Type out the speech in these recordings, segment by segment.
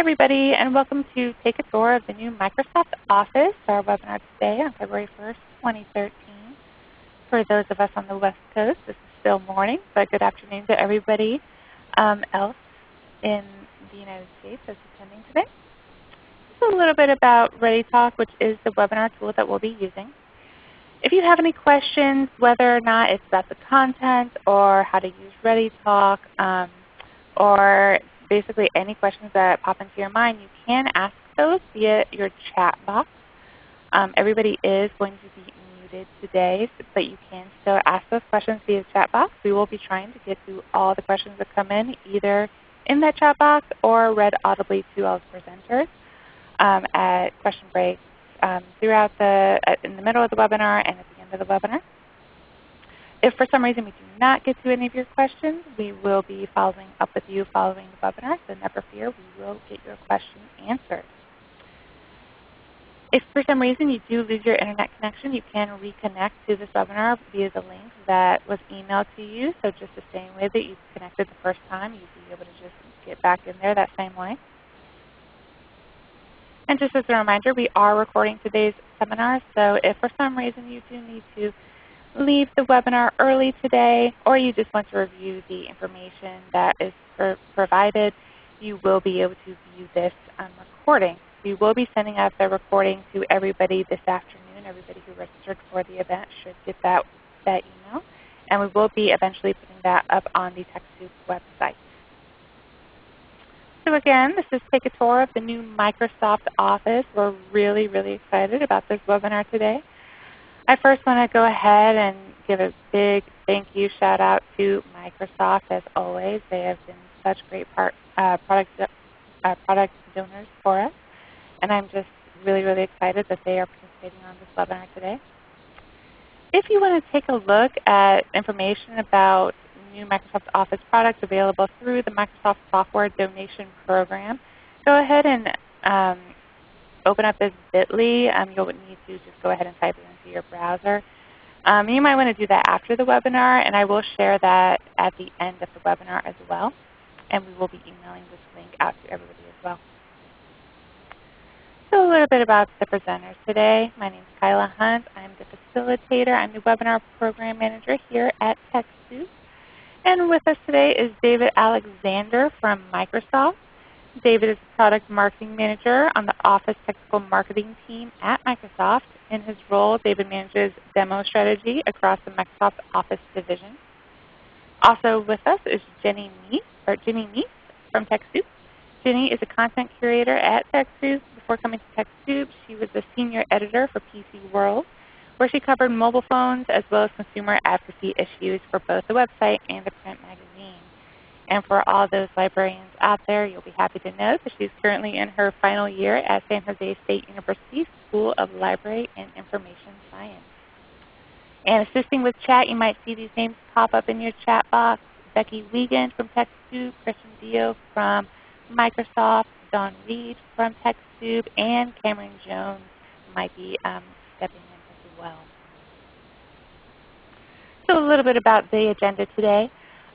everybody, and welcome to Take a Tour of the new Microsoft Office, our webinar today on February 1st, 2013. For those of us on the West Coast, this is still morning, but good afternoon to everybody um, else in the United States that's attending today. Just a little bit about ReadyTalk, which is the webinar tool that we'll be using. If you have any questions, whether or not it's about the content or how to use ReadyTalk, um, or basically any questions that pop into your mind, you can ask those via your chat box. Um, everybody is going to be muted today, but you can still ask those questions via chat box. We will be trying to get to all the questions that come in either in that chat box or read audibly to all the presenters um, at question breaks um, throughout the, in the middle of the webinar and at the end of the webinar. If for some reason we do not get to any of your questions, we will be following up with you following the webinar, so never fear, we will get your question answered. If for some reason you do lose your Internet connection, you can reconnect to this webinar via the link that was emailed to you. So just the same way that you connected the first time, you'd be able to just get back in there that same way. And just as a reminder, we are recording today's seminar, so if for some reason you do need to leave the webinar early today or you just want to review the information that is provided, you will be able to view this um, recording. We will be sending out the recording to everybody this afternoon. Everybody who registered for the event should get that, that email. And we will be eventually putting that up on the TechSoup website. So again, this is Take a Tour of the new Microsoft Office. We're really, really excited about this webinar today. I first want to go ahead and give a big thank you shout out to Microsoft as always. They have been such great part, uh, product, uh, product donors for us. And I'm just really, really excited that they are participating on this webinar today. If you want to take a look at information about new Microsoft Office products available through the Microsoft Software Donation Program, go ahead and um, open up this bit.ly. Um, you'll need to just go ahead and type it into your browser. Um, you might want to do that after the webinar, and I will share that at the end of the webinar as well. And we will be emailing this link out to everybody as well. So a little bit about the presenters today. My name is Kyla Hunt. I'm the facilitator. I'm the webinar program manager here at TechSoup. And with us today is David Alexander from Microsoft. David is Product Marketing Manager on the Office Technical Marketing team at Microsoft. In his role, David manages demo strategy across the Microsoft Office division. Also with us is Jenny Mies, or Ginny Mies from TechSoup. Jenny is a content curator at TechSoup. Before coming to TechSoup, she was the senior editor for PC World, where she covered mobile phones as well as consumer advocacy issues for both the website and the print magazine. And for all those librarians out there, you'll be happy to know that she's currently in her final year at San Jose State University School of Library and Information Science. And assisting with chat, you might see these names pop up in your chat box. Becky Wiegand from TechSoup, Christian Dio from Microsoft, Don Reed from TechSoup, and Cameron Jones might be um, stepping in as well. So a little bit about the agenda today.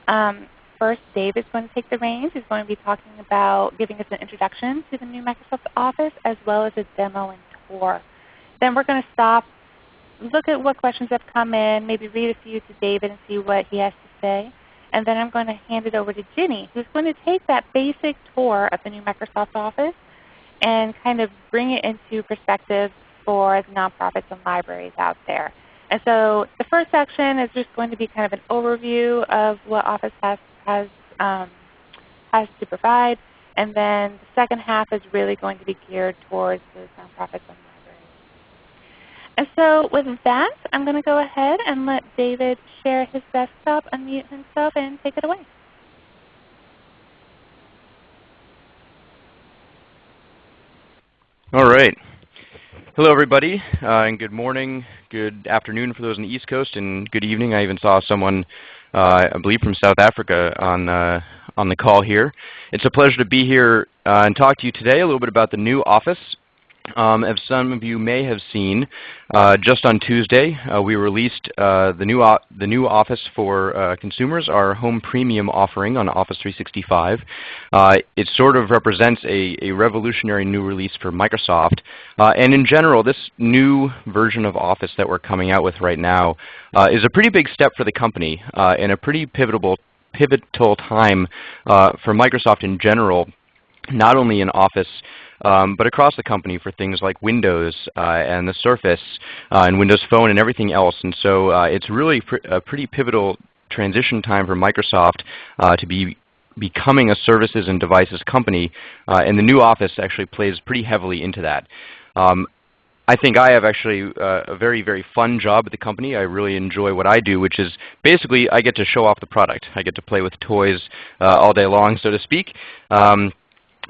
Um, First, Dave is going to take the reins. He's going to be talking about giving us an introduction to the new Microsoft Office as well as a demo and tour. Then we're going to stop, look at what questions have come in, maybe read a few to David and see what he has to say. And then I'm going to hand it over to Ginny, who's going to take that basic tour of the new Microsoft Office and kind of bring it into perspective for the nonprofits and libraries out there. And so the first section is just going to be kind of an overview of what Office has has, um, has to provide. And then the second half is really going to be geared towards the nonprofits and libraries. And so with that, I'm going to go ahead and let David share his desktop, unmute himself, and take it away. All right. Hello everybody, uh, and good morning, good afternoon for those on the East Coast, and good evening. I even saw someone I believe from South Africa on, uh, on the call here. It's a pleasure to be here uh, and talk to you today a little bit about the new Office. Um, as some of you may have seen, uh, just on Tuesday, uh, we released uh, the, new the new Office for uh, consumers, our Home Premium offering on Office 365. Uh, it sort of represents a, a, revolutionary new release for Microsoft. Uh, and in general, this new version of Office that we're coming out with right now is a pretty big step for the company and a pretty pivotal, pivotal time for Microsoft in general, not only in Office um, but across the company for things like Windows uh, and the Surface uh, and Windows Phone and everything else. And so uh, it's really pr a pretty pivotal transition time for Microsoft uh, to be becoming a services and devices company, uh, and the new Office actually plays pretty heavily into that. Um, I think I have actually uh, a very, very fun job at the company. I really enjoy what I do, which is basically I get to show off the product. I get to play with toys uh, all day long, so to speak. Um,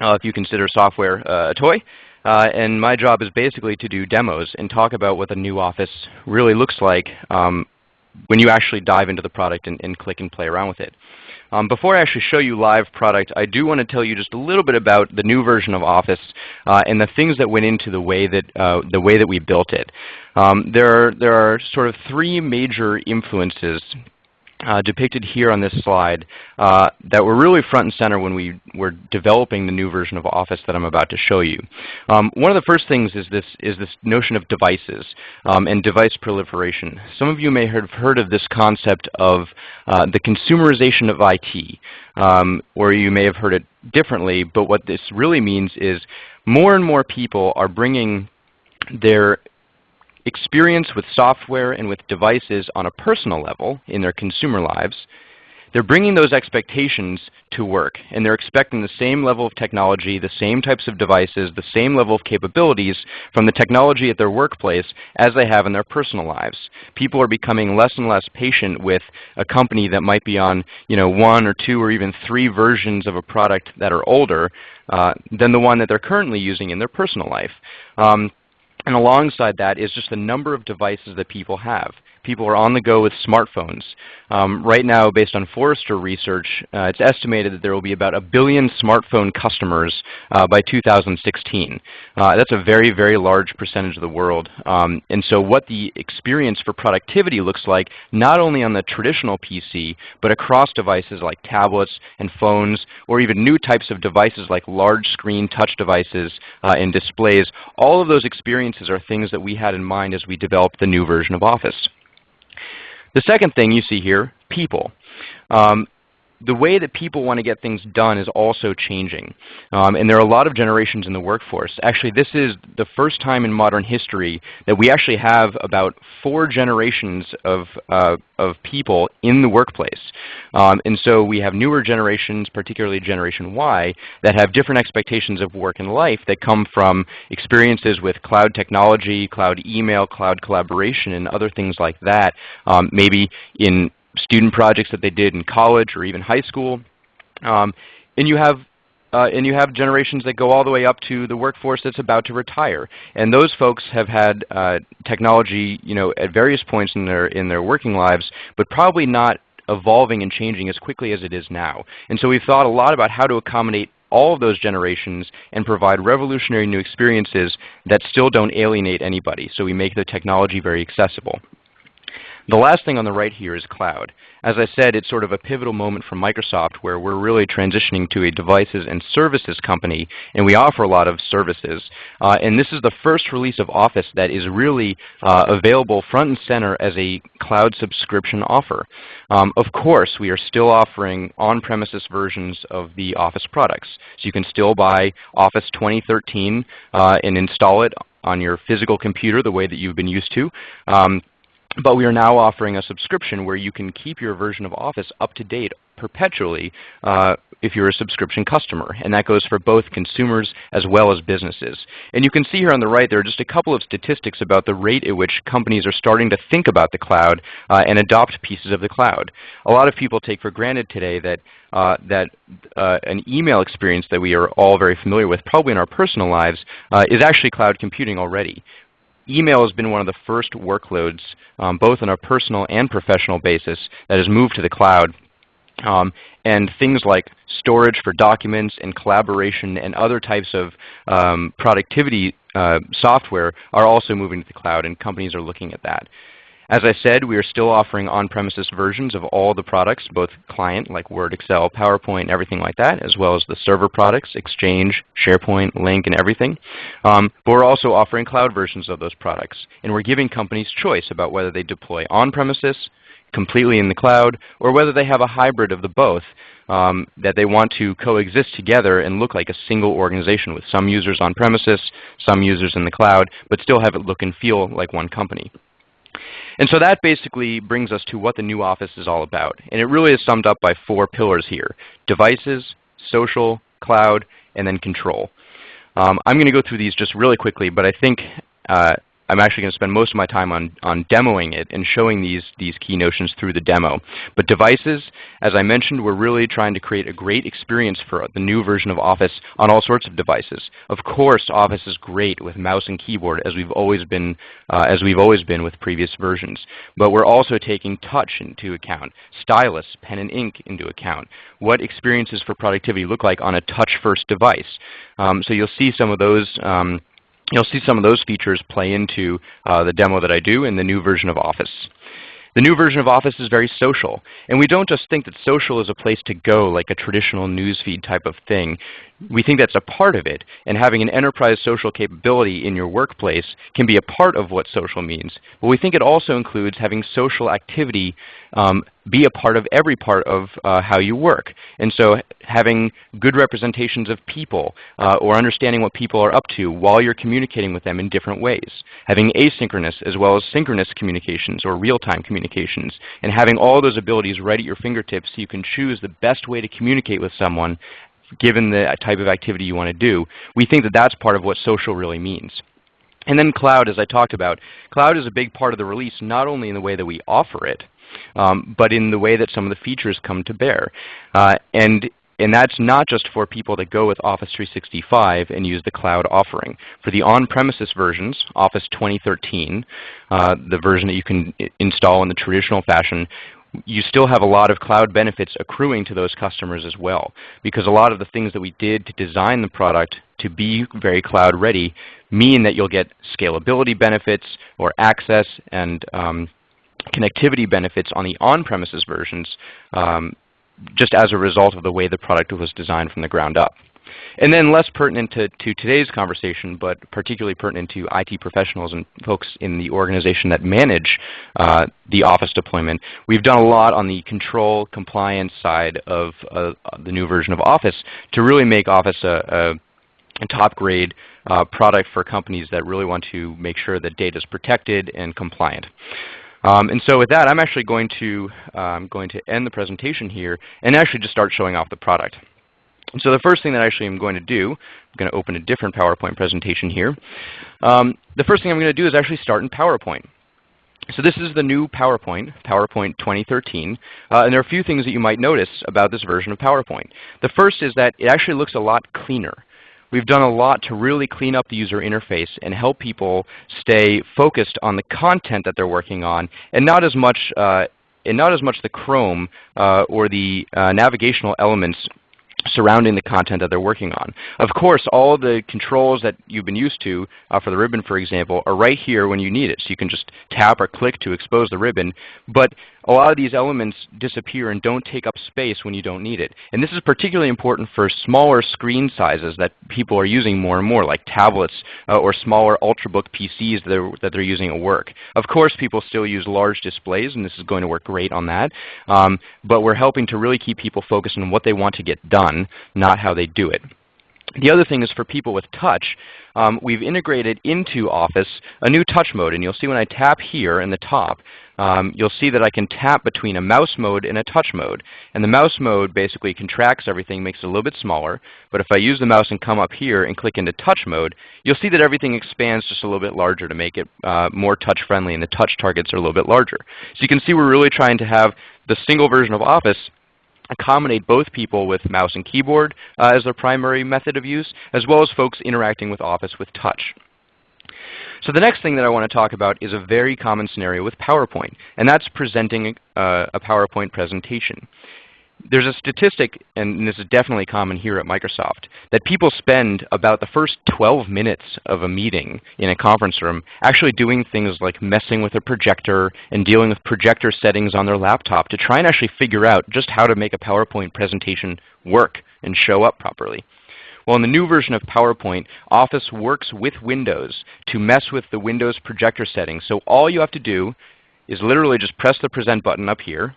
uh, if you consider software uh, a toy. Uh, and my job is basically to do demos and talk about what the new Office really looks like um, when you actually dive into the product and, and click and play around with it. Um, before I actually show you live product, I do want to tell you just a little bit about the new version of Office uh, and the things that went into the way that, uh, the way that we built it. Um, there, are, there are sort of three major influences uh, depicted here on this slide uh, that were really front and center when we were developing the new version of Office that I'm about to show you. Um, one of the first things is this, is this notion of devices um, and device proliferation. Some of you may have heard of this concept of uh, the consumerization of IT, um, or you may have heard it differently, but what this really means is more and more people are bringing their experience with software and with devices on a personal level in their consumer lives, they're bringing those expectations to work, and they're expecting the same level of technology, the same types of devices, the same level of capabilities from the technology at their workplace as they have in their personal lives. People are becoming less and less patient with a company that might be on you know, one or two or even three versions of a product that are older uh, than the one that they're currently using in their personal life. Um, and alongside that is just the number of devices that people have. People are on the go with smartphones. Um, right now, based on Forrester research, uh, it's estimated that there will be about a billion smartphone customers uh, by 2016. Uh, that's a very, very large percentage of the world. Um, and so what the experience for productivity looks like, not only on the traditional PC, but across devices like tablets and phones, or even new types of devices like large screen touch devices uh, and displays, all of those experiences are things that we had in mind as we developed the new version of Office. The second thing you see here, people. Um, the way that people want to get things done is also changing. Um, and there are a lot of generations in the workforce. Actually, this is the first time in modern history that we actually have about four generations of, uh, of people in the workplace. Um, and so we have newer generations, particularly Generation Y, that have different expectations of work and life that come from experiences with cloud technology, cloud email, cloud collaboration, and other things like that, um, maybe in student projects that they did in college or even high school. Um, and you have uh, and you have generations that go all the way up to the workforce that's about to retire. And those folks have had uh, technology you know, at various points in their, in their working lives, but probably not evolving and changing as quickly as it is now. And so we've thought a lot about how to accommodate all of those generations and provide revolutionary new experiences that still don't alienate anybody. So we make the technology very accessible. The last thing on the right here is cloud. As I said, it's sort of a pivotal moment for Microsoft where we're really transitioning to a devices and services company, and we offer a lot of services. Uh, and this is the first release of Office that is really uh, available front and center as a cloud subscription offer. Um, of course, we are still offering on-premises versions of the Office products. So you can still buy Office 2013 uh, and install it on your physical computer the way that you've been used to. Um, but we are now offering a subscription where you can keep your version of Office up to date perpetually uh, if you're a subscription customer. And that goes for both consumers as well as businesses. And you can see here on the right there are just a couple of statistics about the rate at which companies are starting to think about the cloud uh, and adopt pieces of the cloud. A lot of people take for granted today that, uh, that uh, an email experience that we are all very familiar with, probably in our personal lives, uh, is actually cloud computing already email has been one of the first workloads, um, both on a personal and professional basis, that has moved to the cloud. Um, and things like storage for documents and collaboration and other types of um, productivity uh, software are also moving to the cloud, and companies are looking at that. As I said, we are still offering on-premises versions of all the products, both client like Word, Excel, PowerPoint, everything like that, as well as the server products, Exchange, SharePoint, Lync, and everything. Um, but we're also offering cloud versions of those products. And we're giving companies choice about whether they deploy on-premises, completely in the cloud, or whether they have a hybrid of the both um, that they want to coexist together and look like a single organization with some users on premises, some users in the cloud, but still have it look and feel like one company. And so that basically brings us to what the new Office is all about. And it really is summed up by four pillars here, devices, social, cloud, and then control. Um, I'm going to go through these just really quickly, but I think uh, I'm actually going to spend most of my time on, on demoing it and showing these, these key notions through the demo. But devices, as I mentioned, we're really trying to create a great experience for the new version of Office on all sorts of devices. Of course, Office is great with mouse and keyboard as we've always been, uh, as we've always been with previous versions. But we're also taking touch into account, stylus, pen and ink into account. What experiences for productivity look like on a touch-first device. Um, so you'll see some of those um, You'll see some of those features play into uh, the demo that I do in the new version of Office. The new version of Office is very social. And we don't just think that social is a place to go like a traditional newsfeed type of thing. We think that's a part of it. And having an enterprise social capability in your workplace can be a part of what social means. But we think it also includes having social activity um, be a part of every part of uh, how you work. And so having good representations of people uh, or understanding what people are up to while you're communicating with them in different ways. Having asynchronous as well as synchronous communications or real-time communications. And having all those abilities right at your fingertips so you can choose the best way to communicate with someone given the type of activity you want to do. We think that that's part of what social really means. And then cloud, as I talked about. Cloud is a big part of the release not only in the way that we offer it, um, but in the way that some of the features come to bear. Uh, and and that's not just for people that go with Office 365 and use the cloud offering. For the on-premises versions, Office 2013, uh, the version that you can install in the traditional fashion, you still have a lot of cloud benefits accruing to those customers as well. Because a lot of the things that we did to design the product to be very cloud ready mean that you'll get scalability benefits or access and um, connectivity benefits on the on-premises versions um, just as a result of the way the product was designed from the ground up. And then less pertinent to, to, today's conversation, but particularly pertinent to IT professionals and folks in the organization that manage uh, the Office deployment, we've done a lot on the control compliance side of uh, the new version of Office to really make Office a, a, a top grade uh, product for companies that really want to make sure that data is protected and compliant. Um, and so with that, I'm actually going to, um, going to end the presentation here and actually just start showing off the product. And so the first thing that I actually am going to do, I'm going to open a different PowerPoint presentation here. Um, the first thing I'm going to do is actually start in PowerPoint. So this is the new PowerPoint, PowerPoint 2013. Uh, and there are a few things that you might notice about this version of PowerPoint. The first is that it actually looks a lot cleaner. We've done a lot to really clean up the user interface and help people stay focused on the content that they're working on and not as much, uh, and not as much the Chrome uh, or the uh, navigational elements surrounding the content that they're working on. Of course, all the controls that you've been used to uh, for the ribbon, for example, are right here when you need it. So you can just tap or click to expose the ribbon. But a lot of these elements disappear and don't take up space when you don't need it. And this is particularly important for smaller screen sizes that people are using more and more, like tablets uh, or smaller Ultrabook PCs that they're, that they're using at work. Of course, people still use large displays, and this is going to work great on that. Um, but we're helping to really keep people focused on what they want to get done, not how they do it. The other thing is for people with touch, um, we've integrated into Office a new touch mode. And you'll see when I tap here in the top, um, you'll see that I can tap between a mouse mode and a touch mode. And the mouse mode basically contracts everything, makes it a little bit smaller. But if I use the mouse and come up here and click into touch mode, you'll see that everything expands just a little bit larger to make it uh, more touch friendly and the touch targets are a little bit larger. So you can see we're really trying to have the single version of Office accommodate both people with mouse and keyboard uh, as their primary method of use, as well as folks interacting with Office with touch. So the next thing that I want to talk about is a very common scenario with PowerPoint, and that's presenting uh, a PowerPoint presentation. there's a statistic, and this is definitely common here at Microsoft, that people spend about the first 12 minutes of a meeting in a conference room actually doing things like messing with a projector and dealing with projector settings on their laptop to try and actually figure out just how to make a PowerPoint presentation work and show up properly. Well, in the new version of PowerPoint, Office works with Windows to mess with the Windows projector settings. So all you have to do is literally just press the Present button up here,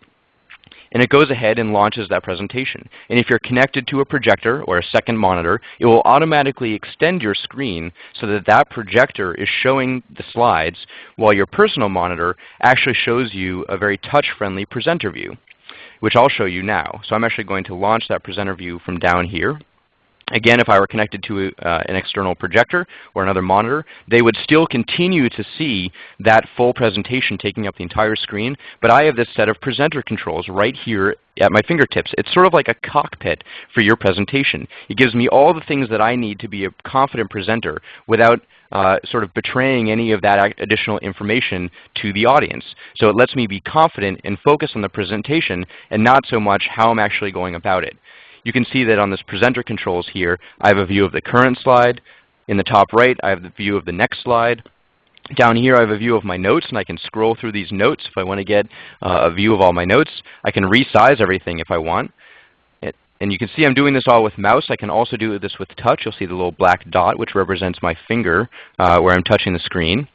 and it goes ahead and launches that presentation. And if you're connected to a projector or a second monitor, it will automatically extend your screen so that that projector is showing the slides while your personal monitor actually shows you a very touch-friendly presenter view, which I'll show you now. So I'm actually going to launch that presenter view from down here. Again, if I were connected to uh, an external projector or another monitor, they would still continue to see that full presentation taking up the entire screen, but I have this set of presenter controls right here at my fingertips. It's sort of like a cockpit for your presentation. It gives me all the things that I need to be a confident presenter without uh, sort of betraying any of that additional information to the audience. So it lets me be confident and focus on the presentation and not so much how I'm actually going about it you can see that on this presenter controls here, I have a view of the current slide. In the top right, I have the view of the next slide. Down here I have a view of my notes, and I can scroll through these notes if I want to get uh, a view of all my notes. I can resize everything if I want. It, and you can see I'm doing this all with mouse. I can also do this with touch. You'll see the little black dot, which represents my finger uh, where I'm touching the screen.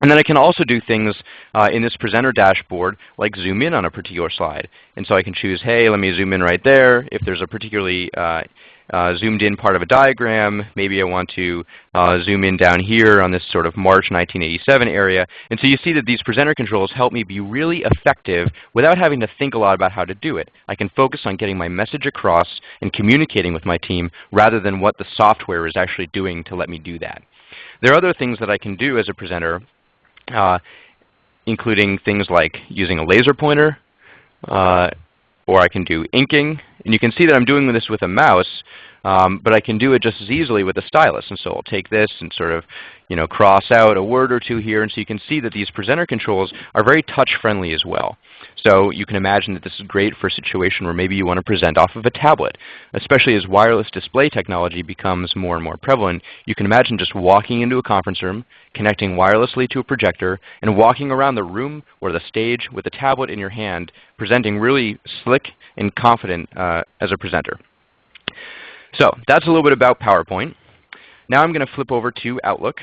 And then I can also do things uh, in this presenter dashboard like zoom in on a particular slide. And so I can choose, hey, let me zoom in right there. If there's a particularly uh, uh, zoomed in part of a diagram, maybe I want to uh, zoom in down here on this sort of March 1987 area. And so you see that these presenter controls help me be really effective without having to think a lot about how to do it. I can focus on getting my message across and communicating with my team rather than what the software is actually doing to let me do that. There are other things that I can do as a presenter including things like using a laser pointer, uh, or I can do inking. And you can see that I'm doing this with a mouse, um, but I can do it just as easily with a stylus. And so I'll take this and sort of you know, cross out a word or two here. And so you can see that these presenter controls are very touch-friendly as well. So you can imagine that this is great for a situation where maybe you want to present off of a tablet. Especially as wireless display technology becomes more and more prevalent, you can imagine just walking into a conference room, connecting wirelessly to a projector, and walking around the room or the stage with a tablet in your hand, presenting really slick and confident uh, as a presenter. So that's a little bit about PowerPoint. Now I'm going to flip over to Outlook.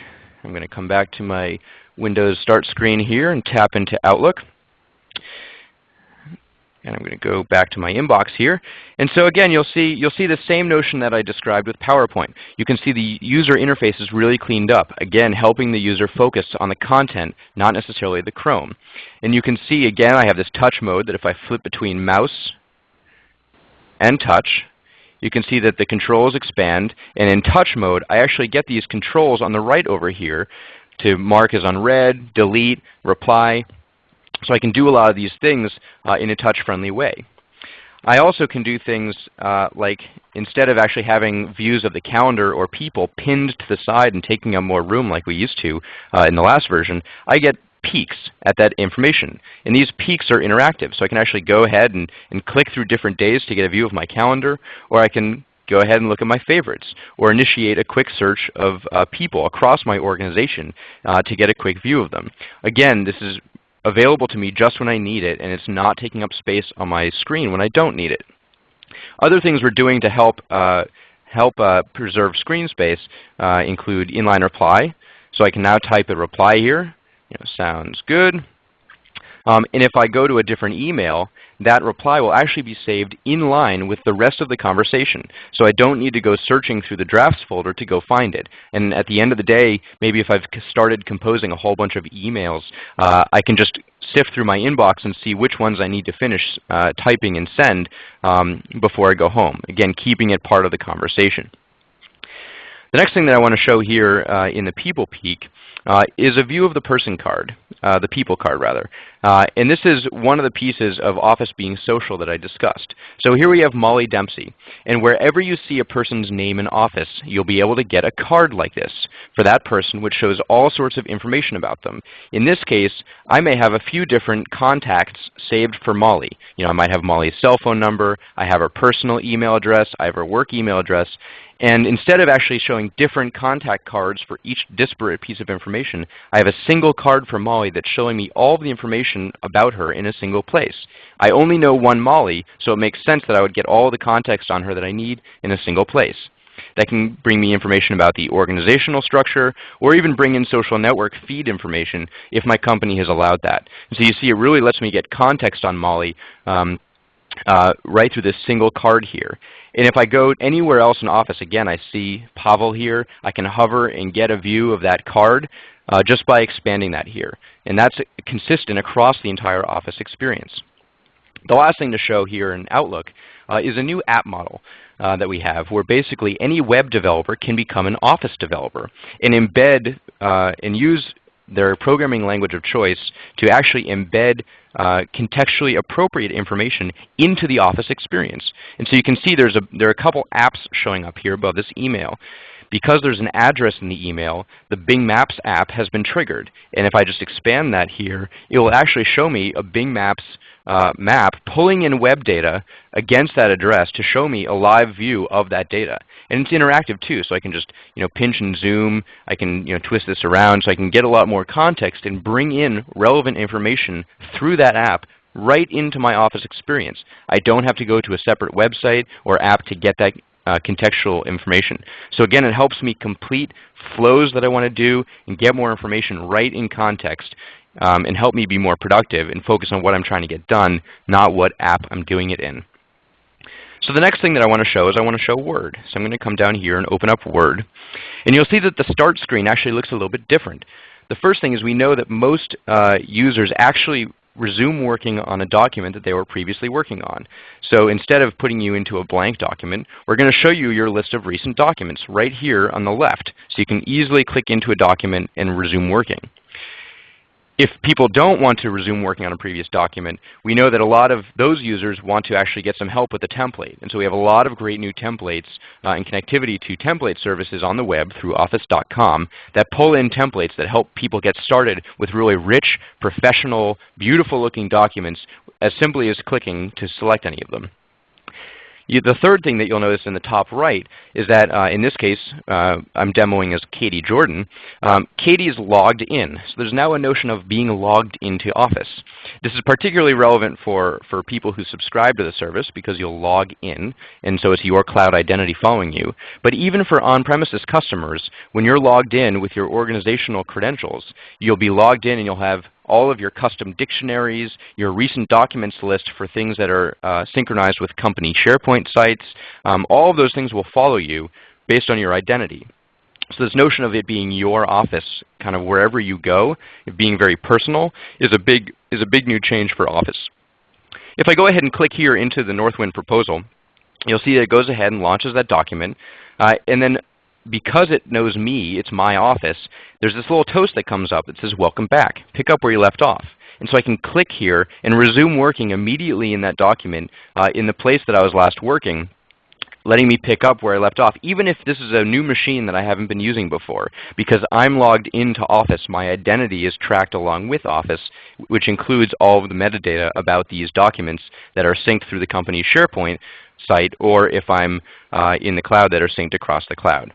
I'm going to come back to my Windows Start screen here and tap into Outlook. And I'm going to go back to my inbox here. And so again, you'll see, you'll see the same notion that I described with PowerPoint. You can see the user interface is really cleaned up, again, helping the user focus on the content, not necessarily the Chrome. And you can see, again, I have this touch mode that if I flip between mouse and touch, you can see that the controls expand. And in touch mode, I actually get these controls on the right over here to mark as unread, delete, reply. So I can do a lot of these things uh, in a touch-friendly way. I also can do things uh, like instead of actually having views of the calendar or people pinned to the side and taking up more room like we used to uh, in the last version, I get peeks at that information. And these peeks are interactive, so I can actually go ahead and, and click through different days to get a view of my calendar, or I can go ahead and look at my favorites, or initiate a quick search of uh, people across my organization uh, to get a quick view of them. Again, this is available to me just when I need it, and it's not taking up space on my screen when I don't need it. Other things we're doing to help, uh, help uh, preserve screen space uh, include inline reply. So I can now type a reply here, you know, sounds good. Um, and if I go to a different email, that reply will actually be saved in line with the rest of the conversation. So I don't need to go searching through the drafts folder to go find it. And at the end of the day, maybe if I've started composing a whole bunch of emails, uh, I can just sift through my inbox and see which ones I need to finish uh, typing and send um, before I go home. Again, keeping it part of the conversation. The next thing that I want to show here uh, in the People Peek uh, is a view of the person card, uh, the people card rather. Uh, and this is one of the pieces of Office being social that I discussed. So here we have Molly Dempsey. And wherever you see a person's name in Office, you'll be able to get a card like this for that person which shows all sorts of information about them. In this case, I may have a few different contacts saved for Molly. You know, I might have Molly's cell phone number, I have her personal email address, I have her work email address, and instead of actually showing different contact cards for each disparate piece of information, I have a single card for Molly that's showing me all the information about her in a single place. I only know one Molly, so it makes sense that I would get all the context on her that I need in a single place. That can bring me information about the organizational structure, or even bring in social network feed information if my company has allowed that. And so you see it really lets me get context on Molly um, uh, right through this single card here. And if I go anywhere else in Office, again, I see Pavel here. I can hover and get a view of that card uh, just by expanding that here. And that's consistent across the entire Office experience. The last thing to show here in Outlook uh, is a new app model. Uh, that we have where basically any web developer can become an Office developer and embed uh, and use their programming language of choice to actually embed uh, contextually appropriate information into the Office experience. And so you can see there's a, there are a couple apps showing up here above this email. Because there's an address in the email, the Bing Maps app has been triggered. And if I just expand that here, it will actually show me a Bing Maps uh, map pulling in web data against that address to show me a live view of that data. And it's interactive too, so I can just you know, pinch and zoom. I can you know, twist this around so I can get a lot more context and bring in relevant information through that app right into my Office experience. I don't have to go to a separate website or app to get that uh, contextual information. So again, it helps me complete flows that I want to do and get more information right in context um, and help me be more productive and focus on what I'm trying to get done, not what app I'm doing it in. So the next thing that I want to show is I want to show Word. So I'm going to come down here and open up Word. And you'll see that the Start screen actually looks a little bit different. The first thing is we know that most uh, users actually resume working on a document that they were previously working on. So instead of putting you into a blank document, we're going to show you your list of recent documents right here on the left. So you can easily click into a document and resume working if people don't want to resume working on a previous document, we know that a lot of those users want to actually get some help with the template. And so we have a lot of great new templates uh, and connectivity to template services on the web through office.com that pull in templates that help people get started with really rich, professional, beautiful looking documents as simply as clicking to select any of them. You, the third thing that you'll notice in the top right is that uh, in this case, uh, I'm demoing as Katie Jordan. Um, Katie is logged in. So there's now a notion of being logged into Office. This is particularly relevant for, for people who subscribe to the service because you'll log in, and so it's your cloud identity following you. But even for on-premises customers, when you're logged in with your organizational credentials, you'll be logged in and you'll have all of your custom dictionaries, your recent documents list for things that are uh, synchronized with company SharePoint sites. Um, all of those things will follow you based on your identity. So this notion of it being your office kind of wherever you go, it being very personal, is a big, is a big new change for Office. If I go ahead and click here into the Northwind proposal, you'll see that it goes ahead and launches that document. Uh, and then because it knows me, it's my office, there's this little toast that comes up that says, welcome back. Pick up where you left off. And so I can click here and resume working immediately in that document uh, in the place that I was last working letting me pick up where I left off, even if this is a new machine that I haven't been using before. Because I'm logged into Office, my identity is tracked along with Office, which includes all of the metadata about these documents that are synced through the company's SharePoint site, or if I'm uh, in the cloud that are synced across the cloud.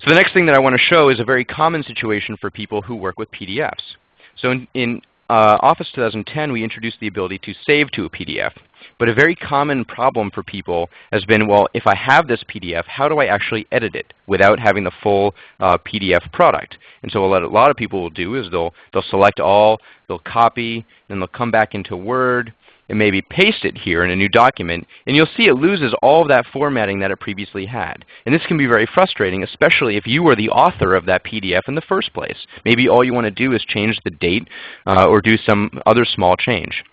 So the next thing that I want to show is a very common situation for people who work with PDFs. So in, in uh, Office 2010, we introduced the ability to save to a PDF. But a very common problem for people has been, well, if I have this PDF, how do I actually edit it without having the full uh, PDF product? And so what a lot of people will do is they'll, they'll select all, they'll copy, then they'll come back into Word, and maybe paste it here in a new document, and you'll see it loses all of that formatting that it previously had. And this can be very frustrating, especially if you were the author of that PDF in the first place. Maybe all you want to do is change the date uh, or do some other small change.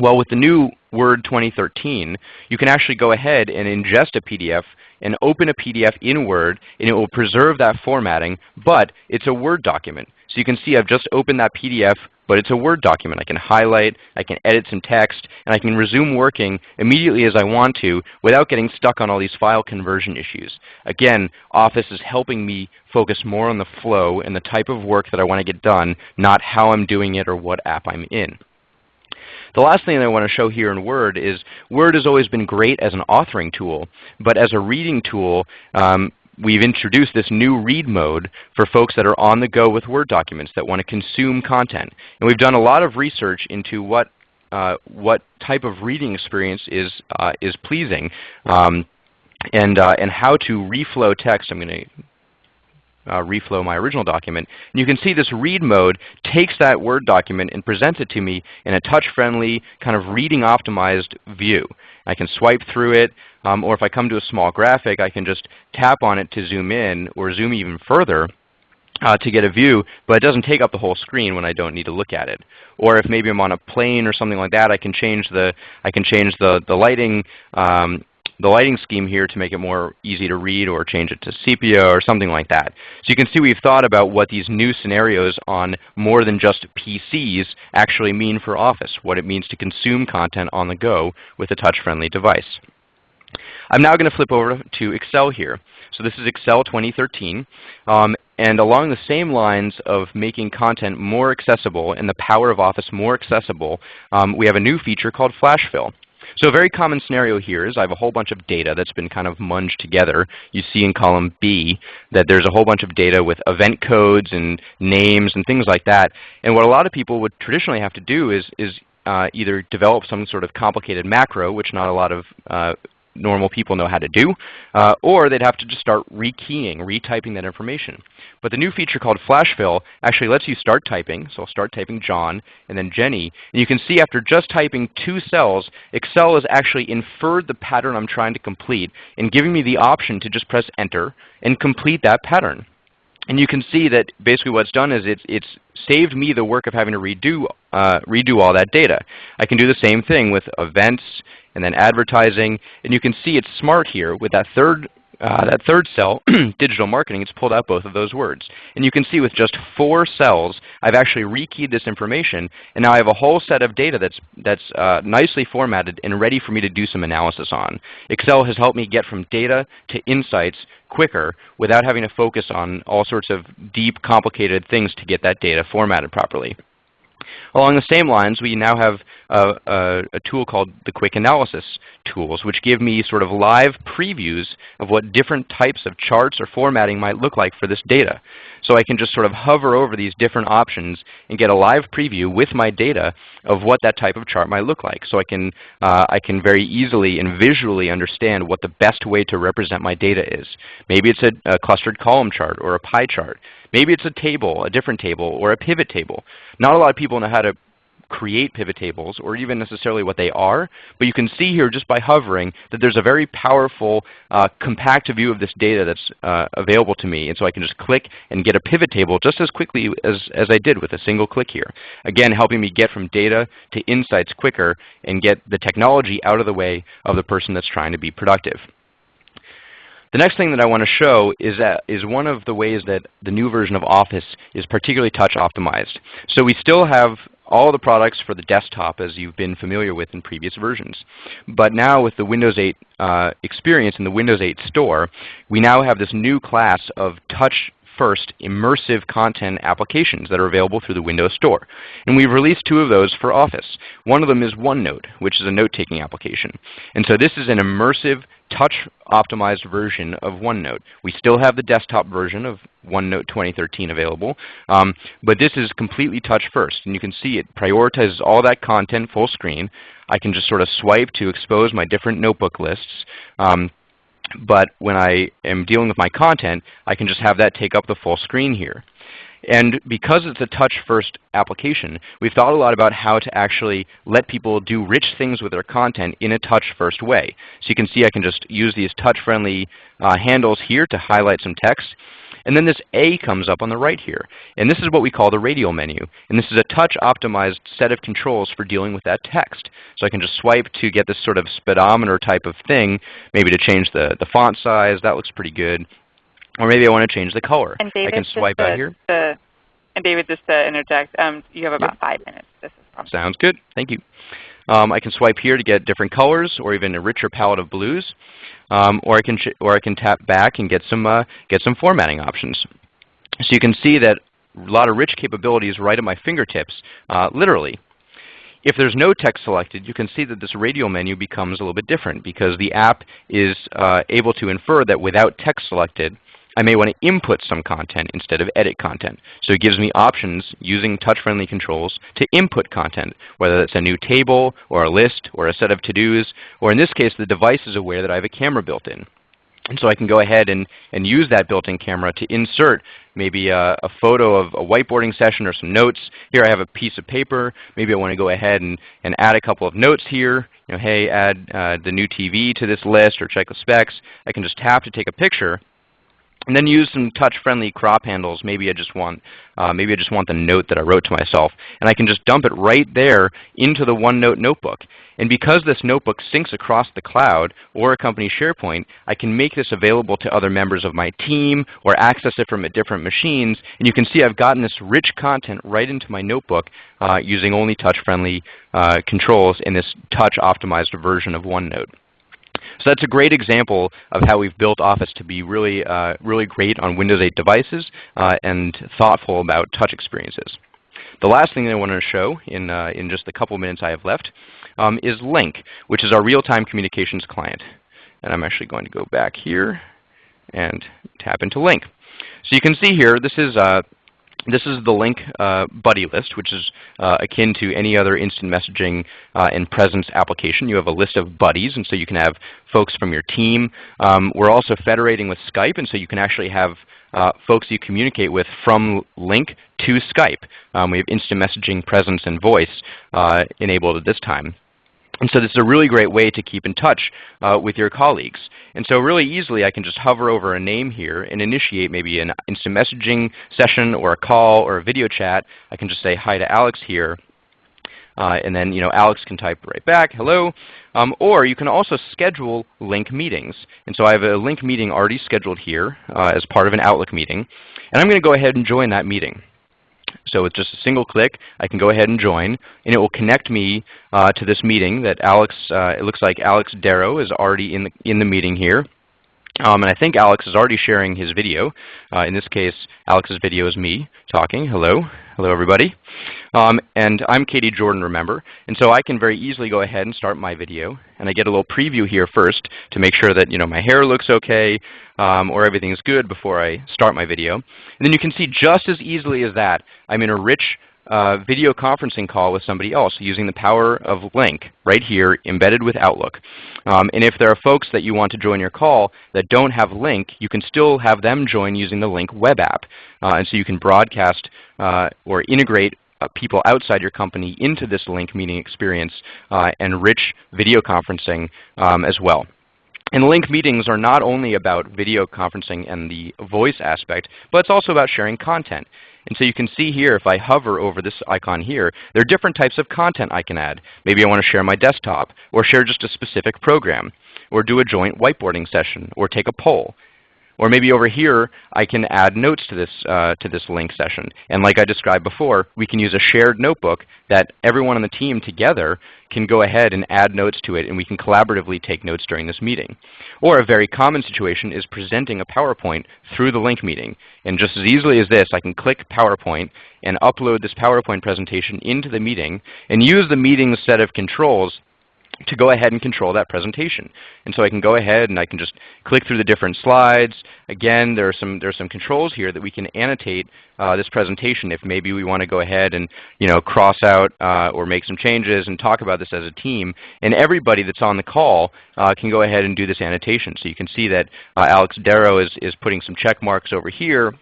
Well, with the new Word 2013, you can actually go ahead and ingest a PDF and open a PDF in Word, and it will preserve that formatting, but it's a Word document. So you can see I've just opened that PDF but it's a Word document. I can highlight, I can edit some text, and I can resume working immediately as I want to without getting stuck on all these file conversion issues. Again, Office is helping me focus more on the flow and the type of work that I want to get done, not how I'm doing it or what app I'm in. The last thing I want to show here in Word is Word has always been great as an authoring tool, but as a reading tool, um, we've introduced this new read mode for folks that are on the go with Word documents that want to consume content. And we've done a lot of research into what, uh, what type of reading experience is, uh, is pleasing um, and, uh, and how to reflow text. I'm going to uh, reflow my original document. And you can see this read mode takes that Word document and presents it to me in a touch-friendly, kind of reading optimized view. I can swipe through it, um, or if I come to a small graphic, I can just tap on it to zoom in or zoom even further uh, to get a view, but it doesn't take up the whole screen when I don't need to look at it. Or if maybe I'm on a plane or something like that, I can change the I can change the the lighting um, the lighting scheme here to make it more easy to read or change it to sepia or something like that. So you can see we've thought about what these new scenarios on more than just PCs actually mean for Office, what it means to consume content on the go with a touch-friendly device. I'm now going to flip over to Excel here. So this is Excel 2013. Um, and along the same lines of making content more accessible and the power of Office more accessible, um, we have a new feature called Flash Fill. So a very common scenario here is I have a whole bunch of data that's been kind of munged together. You see in column B that there's a whole bunch of data with event codes and names and things like that. And what a lot of people would traditionally have to do is, is uh, either develop some sort of complicated macro, which not a lot of uh, normal people know how to do, uh, or they'd have to just start rekeying, retyping that information. But the new feature called Flash Fill actually lets you start typing. So I'll start typing John and then Jenny. And you can see after just typing two cells, Excel has actually inferred the pattern I'm trying to complete and giving me the option to just press Enter and complete that pattern. And you can see that basically what's done is it's, it's saved me the work of having to redo, uh, redo all that data. I can do the same thing with events and then advertising. And you can see it's smart here with that third uh, that third cell, digital marketing, it's pulled out both of those words. And you can see with just four cells, I've actually rekeyed this information, and now I have a whole set of data that's, that's uh, nicely formatted and ready for me to do some analysis on. Excel has helped me get from data to insights quicker without having to focus on all sorts of deep, complicated things to get that data formatted properly. Along the same lines, we now have a, a, a, tool called the Quick Analysis tools, which give me sort of live previews of what different types of charts or formatting might look like for this data. So I can just sort of hover over these different options and get a live preview with my data of what that type of chart might look like. So I can, uh, I can very easily and visually understand what the best way to represent my data is. Maybe it's a, a clustered column chart or a pie chart. Maybe it's a table, a different table, or a pivot table. Not a lot of people know how to create pivot tables or even necessarily what they are, but you can see here just by hovering that there's a very powerful uh, compact view of this data that's uh, available to me. And so I can just click and get a pivot table just as quickly as, as I did with a single click here. Again, helping me get from data to insights quicker and get the technology out of the way of the person that's trying to be productive. The next thing that I want to show is, that, is one of the ways that the new version of Office is particularly touch optimized. So we still have all the products for the desktop as you've been familiar with in previous versions. But now with the Windows 8 uh, experience in the Windows 8 store, we now have this new class of touch first immersive content applications that are available through the Windows Store. And we've released two of those for Office. One of them is OneNote, which is a note-taking application. And so this is an immersive touch-optimized version of OneNote. We still have the desktop version of OneNote 2013 available, um, but this is completely touch first. And you can see it prioritizes all that content full screen. I can just sort of swipe to expose my different notebook lists. Um, but when I am dealing with my content, I can just have that take up the full screen here. And because it's a touch-first application, we've thought a lot about how to actually let people do rich things with their content in a touch-first way. So you can see I can just use these touch-friendly uh, handles here to highlight some text. And then this A comes up on the right here. And this is what we call the radial menu. And this is a touch-optimized set of controls for dealing with that text. So I can just swipe to get this sort of speedometer type of thing, maybe to change the, the font size. That looks pretty good. Or maybe I want to change the color. And David, I can swipe out here. And David, just to interject, um, you have about yep. five minutes. This is Sounds good. Thank you. Um, I can swipe here to get different colors or even a richer palette of blues, um, or I can or I can tap back and get some uh, get some formatting options. So you can see that a lot of rich capabilities right at my fingertips, uh, literally. If there's no text selected, you can see that this radial menu becomes a little bit different because the app is uh, able to infer that without text selected, I may want to input some content instead of edit content. So it gives me options using touch-friendly controls to input content, whether it's a new table or a list or a set of to-dos, or in this case the device is aware that I have a camera built in. And so I can go ahead and, and use that built-in camera to insert maybe a, a, photo of a whiteboarding session or some notes. Here I have a piece of paper. Maybe I want to go ahead and, and add a couple of notes here. You know, hey, add uh, the new TV to this list or check the specs. I can just tap to take a picture and then use some touch-friendly crop handles. Maybe I just want uh, maybe I just want the note that I wrote to myself, and I can just dump it right there into the OneNote notebook. And because this notebook syncs across the cloud or a company SharePoint, I can make this available to other members of my team or access it from different machines. And you can see I've gotten this rich content right into my notebook uh, using only touch-friendly uh, controls in this touch-optimized version of OneNote. So that's a great example of how we've built Office to be really, uh, really great on Windows 8 devices uh, and thoughtful about touch experiences. The last thing that I want to show in, uh, in just the couple minutes I have left um, is Lync, which is our real-time communications client. And I'm actually going to go back here and tap into Lync. So you can see here, this is uh, this is the Lync uh, buddy list, which is uh, akin to any other instant messaging uh, and presence application. You have a list of buddies, and so you can have folks from your team. Um, we're also federating with Skype, and so you can actually have uh, folks you communicate with from Lync to Skype. Um, we have instant messaging, presence, and voice uh, enabled at this time. And so this is a really great way to keep in touch uh, with your colleagues. And so really easily I can just hover over a name here and initiate maybe an instant messaging session or a call or a video chat. I can just say hi to Alex here. Uh, and then you know, Alex can type right back, hello. Um, or you can also schedule Lync meetings. And so I have a Lync meeting already scheduled here uh, as part of an Outlook meeting. And I'm going to go ahead and join that meeting. So with just a single click, I can go ahead and join, and it will connect me uh, to this meeting that Alex, uh, it looks like Alex Darrow is already in the, in the meeting here. Um, and I think Alex is already sharing his video. Uh, in this case, Alex's video is me talking. Hello. Hello, everybody. Um, and I'm Katie Jordan, remember. And so I can very easily go ahead and start my video. And I get a little preview here first to make sure that you know, my hair looks okay um, or everything's good before I start my video. And then you can see just as easily as that, I'm in a rich uh, video conferencing call with somebody else using the power of Lync right here embedded with Outlook. Um, and if there are folks that you want to join your call that don't have Lync, you can still have them join using the Lync web app. Uh, and so you can broadcast uh, or integrate uh, people outside your company into this Lync meeting experience uh, and rich video conferencing um, as well. And Lync meetings are not only about video conferencing and the voice aspect, but it's also about sharing content. And so you can see here, if I hover over this icon here, there are different types of content I can add. Maybe I want to share my desktop, or share just a specific program, or do a joint whiteboarding session, or take a poll. Or maybe over here, I can add notes to this, uh, to this Lync session. And like I described before, we can use a shared notebook that everyone on the team together can go ahead and add notes to it, and we can collaboratively take notes during this meeting. Or a very common situation is presenting a PowerPoint through the Lync meeting. And just as easily as this, I can click PowerPoint and upload this PowerPoint presentation into the meeting and use the meeting's set of controls to go ahead and control that presentation. And so I can go ahead and I can just click through the different slides. Again, there are some, there are some controls here that we can annotate uh, this presentation if maybe we want to go ahead and you know, cross out uh, or make some changes and talk about this as a team. And everybody that's on the call uh, can go ahead and do this annotation. So you can see that uh, Alex Darrow is, is putting some check marks over here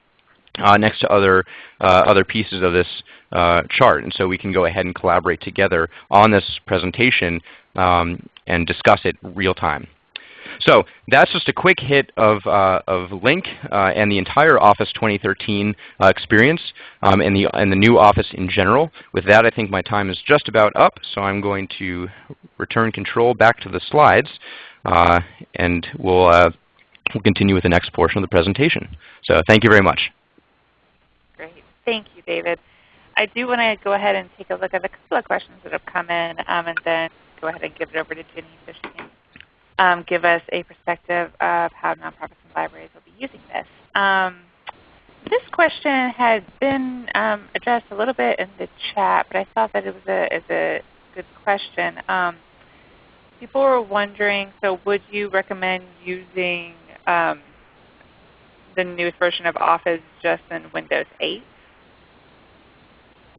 uh, next to other, uh, other pieces of this uh, chart. And so we can go ahead and collaborate together on this presentation um, and discuss it real time. So that's just a quick hit of, uh, of Lync uh, and the entire Office 2013 uh, experience um, and, the, and the new Office in general. With that, I think my time is just about up, so I'm going to return control back to the slides, uh, and we'll, uh, we'll continue with the next portion of the presentation. So thank you very much. Great. Thank you, David. I do want to go ahead and take a look at a couple of questions that have come in um, and then go ahead and give it over to she can um, give us a perspective of how nonprofits and libraries will be using this. Um, this question had been um, addressed a little bit in the chat, but I thought that it was a, is a good question. Um, people were wondering, so would you recommend using um, the newest version of Office just in Windows 8?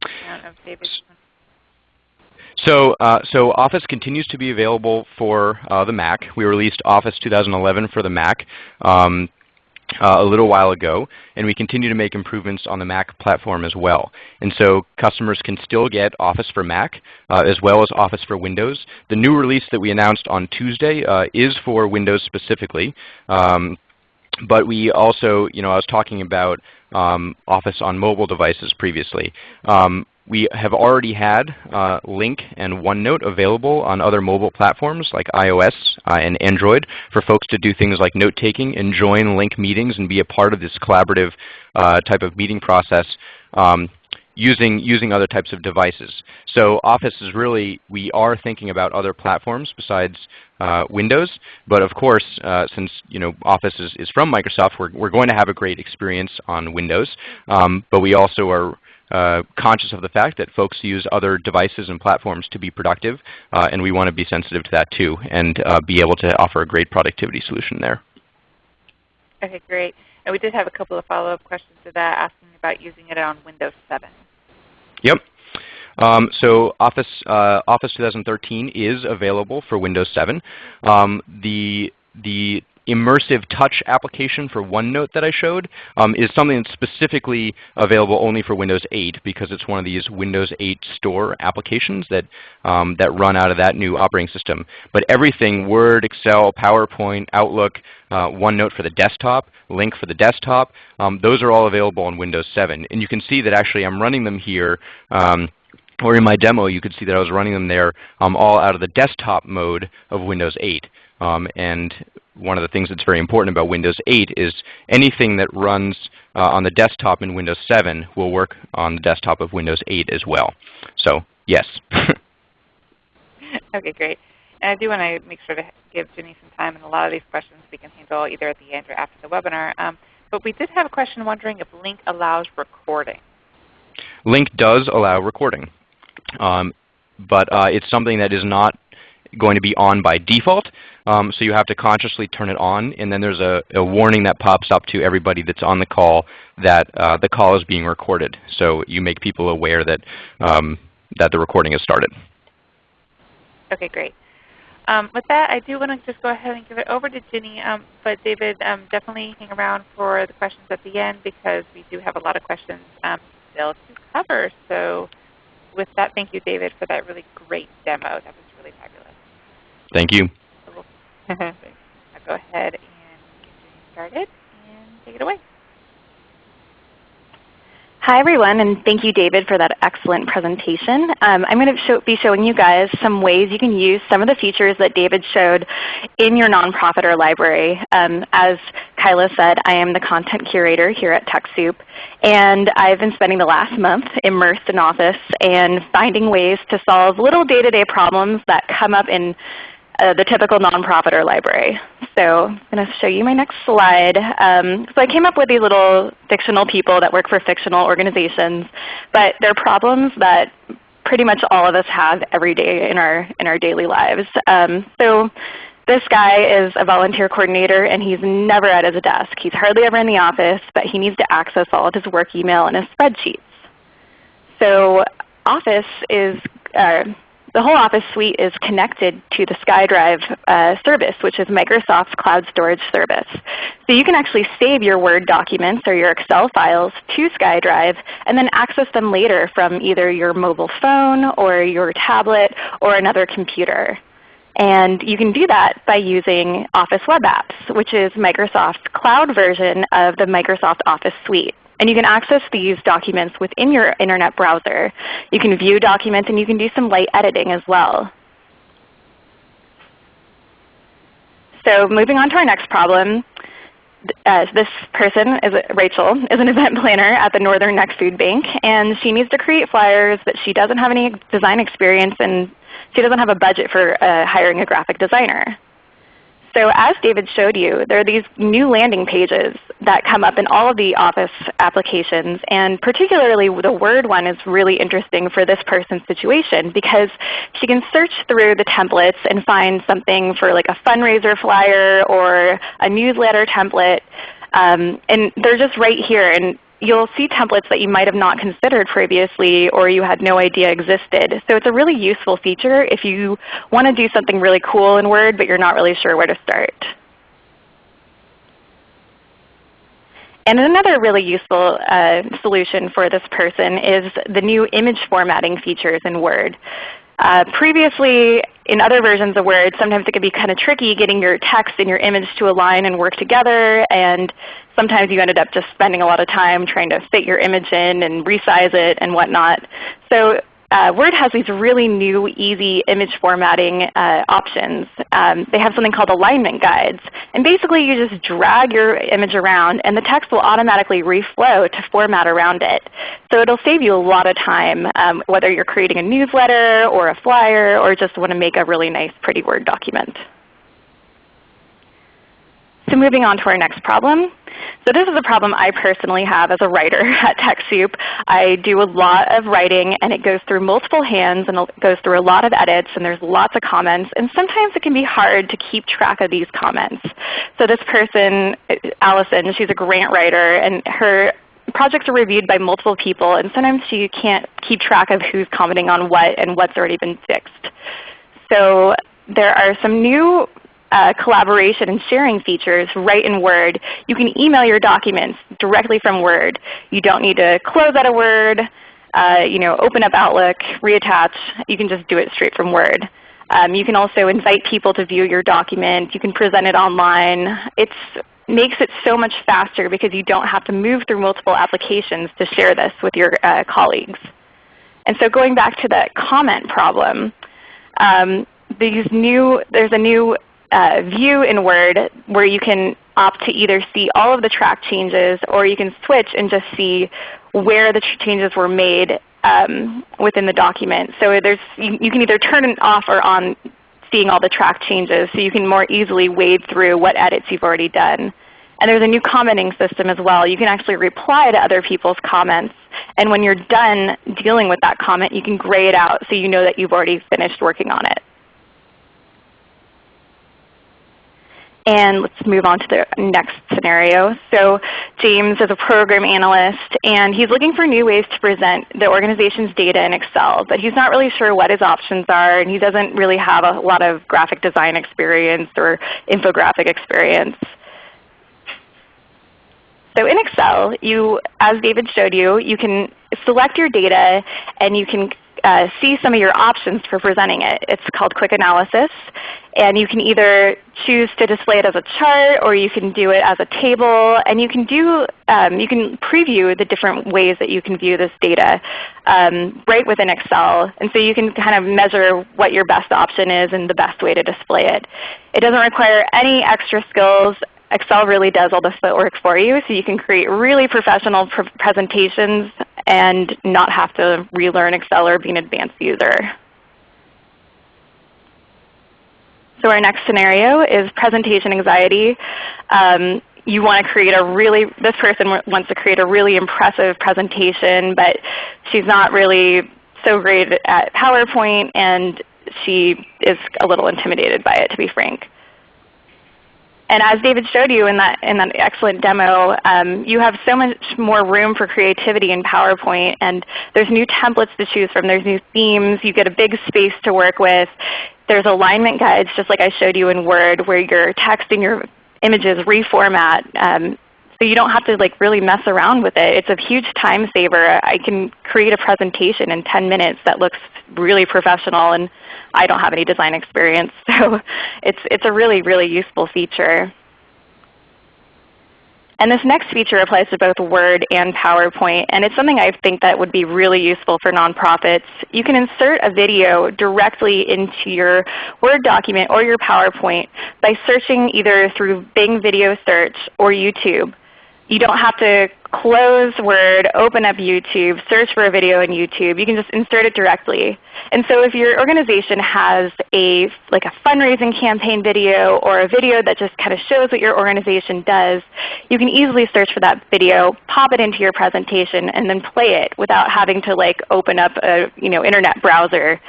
I don't know if so, uh, so Office continues to be available for uh, the Mac. We released Office 2011 for the Mac um, uh, a little while ago, and we continue to make improvements on the Mac platform as well. And so customers can still get Office for Mac uh, as well as Office for Windows. The new release that we announced on Tuesday uh, is for Windows specifically. Um, but we also, you know, I was talking about um, Office on mobile devices previously. Um, we have already had uh, Lync and OneNote available on other mobile platforms like iOS uh, and Android for folks to do things like note-taking and join Lync meetings and be a part of this collaborative uh, type of meeting process um, using, using other types of devices. So Office is really, we are thinking about other platforms besides uh, Windows. But of course, uh, since you know Office is, is from Microsoft, we're, we're going to have a great experience on Windows. Um, but we also are uh, conscious of the fact that folks use other devices and platforms to be productive, uh, and we want to be sensitive to that too and uh, be able to offer a great productivity solution there. Okay, great. And we did have a couple of follow-up questions to that asking about using it on Windows 7. Yep. Um, so Office, uh, Office 2013 is available for Windows 7. Um, the, the immersive touch application for OneNote that I showed um, is something that's specifically available only for Windows 8 because it's one of these Windows 8 store applications that, um, that run out of that new operating system. But everything, Word, Excel, PowerPoint, Outlook, uh, OneNote for the desktop, Lync for the desktop, um, those are all available on Windows 7. And you can see that actually I'm running them here um, or in my demo, you could see that I was running them there um, all out of the desktop mode of Windows 8. Um, and one of the things that's very important about Windows 8 is anything that runs uh, on the desktop in Windows 7 will work on the desktop of Windows 8 as well. So yes. okay, great. And I do want to make sure to give Jenny some time, and a lot of these questions we can handle either at the end or after the webinar. Um, but we did have a question wondering if Lync allows recording. Lync does allow recording, um, but uh, it's something that is not going to be on by default. Um, so you have to consciously turn it on, and then there's a, a, warning that pops up to everybody that's on the call that uh, the call is being recorded. So you make people aware that, um, that the recording has started. Okay, great. Um, with that, I do want to just go ahead and give it over to Ginny. Um, but David, um, definitely hang around for the questions at the end because we do have a lot of questions um, still to cover. So with that, thank you, David, for that really great demo. That was really fabulous. Thank you. I'll go ahead and get started and take it away. Hi everyone, and thank you David for that excellent presentation. Um, I'm going to show, be showing you guys some ways you can use some of the features that David showed in your nonprofit or library. Um, as Kyla said, I am the content curator here at TechSoup, and I've been spending the last month immersed in Office and finding ways to solve little day-to-day -day problems that come up in uh, the typical nonprofit or library. So I'm going to show you my next slide. Um, so I came up with these little fictional people that work for fictional organizations, but they're problems that pretty much all of us have every day in our, in our daily lives. Um, so this guy is a volunteer coordinator and he's never at his desk. He's hardly ever in the office, but he needs to access all of his work email and his spreadsheets. So Office is uh, the whole Office suite is connected to the SkyDrive uh, service, which is Microsoft's cloud storage service. So you can actually save your Word documents or your Excel files to SkyDrive and then access them later from either your mobile phone or your tablet or another computer. And you can do that by using Office Web Apps, which is Microsoft's cloud version of the Microsoft Office suite. And you can access these documents within your Internet browser. You can view documents and you can do some light editing as well. So moving on to our next problem. uh, this person, is Rachel, is an event planner at the Northern Neck Food Bank, and she needs to create flyers, but she doesn't have any design experience, and she doesn't have a budget for uh, hiring a graphic designer. So as David showed you, there are these new landing pages that come up in all of the Office applications. And particularly the Word one is really interesting for this person's situation because she can search through the templates and find something for like a fundraiser flyer or a newsletter template. Um, and they're just right here. And you'll see templates that you might have not considered previously or you had no idea existed. So it's a really useful feature if you want to do something really cool in Word but you're not really sure where to start. And another really useful uh, solution for this person is the new image formatting features in Word. Uh, previously, in other versions of Word, sometimes it can be kind of tricky getting your text and your image to align and work together. And sometimes you ended up just spending a lot of time trying to fit your image in and resize it and whatnot. So uh, Word has these really new, easy image formatting uh, options. Um, they have something called alignment guides. And basically you just drag your image around and the text will automatically reflow to format around it. So it will save you a lot of time um, whether you're creating a newsletter or a flyer or just want to make a really nice pretty Word document. So moving on to our next problem. So this is a problem I personally have as a writer at TechSoup. I do a lot of writing and it goes through multiple hands and it goes through a lot of edits and there's lots of comments and sometimes it can be hard to keep track of these comments. So this person, Allison, she's a grant writer and her projects are reviewed by multiple people and sometimes she can't keep track of who's commenting on what and what's already been fixed. So there are some new uh, collaboration and sharing features right in Word. You can email your documents directly from Word. You don't need to close out a Word, uh, you know, open up Outlook, reattach. You can just do it straight from Word. Um, you can also invite people to view your document. You can present it online. It makes it so much faster because you don't have to move through multiple applications to share this with your uh, colleagues. And so going back to that comment problem, um, these new, there's a new uh, view in Word where you can opt to either see all of the track changes or you can switch and just see where the changes were made um, within the document. So there's, you, you can either turn it off or on seeing all the track changes so you can more easily wade through what edits you've already done. And there's a new commenting system as well. You can actually reply to other people's comments. And when you're done dealing with that comment, you can gray it out so you know that you've already finished working on it. And let's move on to the next scenario. So James is a program analyst and he's looking for new ways to present the organization's data in Excel, but he's not really sure what his options are and he doesn't really have a lot of graphic design experience or infographic experience. So in Excel, you, as David showed you, you can select your data and you can uh, see some of your options for presenting it. It's called Quick Analysis. And you can either choose to display it as a chart or you can do it as a table. And you can, do, um, you can preview the different ways that you can view this data um, right within Excel. And so you can kind of measure what your best option is and the best way to display it. It doesn't require any extra skills. Excel really does all the footwork for you, so you can create really professional pr presentations and not have to relearn Excel or be an advanced user. So our next scenario is presentation anxiety. Um, you want to create a really, this person wants to create a really impressive presentation, but she's not really so great at PowerPoint and she is a little intimidated by it to be frank. And as David showed you in that, in that excellent demo, um, you have so much more room for creativity in PowerPoint. And there's new templates to choose from. There's new themes. You get a big space to work with. There's alignment guides, just like I showed you in Word, where your text and your images reformat. Um, so you don't have to like really mess around with it. It's a huge time saver. I can create a presentation in 10 minutes that looks really professional and I don't have any design experience. So it's, it's a really, really useful feature. And this next feature applies to both Word and PowerPoint, and it's something I think that would be really useful for nonprofits. You can insert a video directly into your Word document or your PowerPoint by searching either through Bing Video Search or YouTube. You don't have to close Word, open up YouTube, search for a video in YouTube. You can just insert it directly. And so if your organization has a, like a fundraising campaign video or a video that just kind of shows what your organization does, you can easily search for that video, pop it into your presentation, and then play it without having to like open up a you know, internet browser.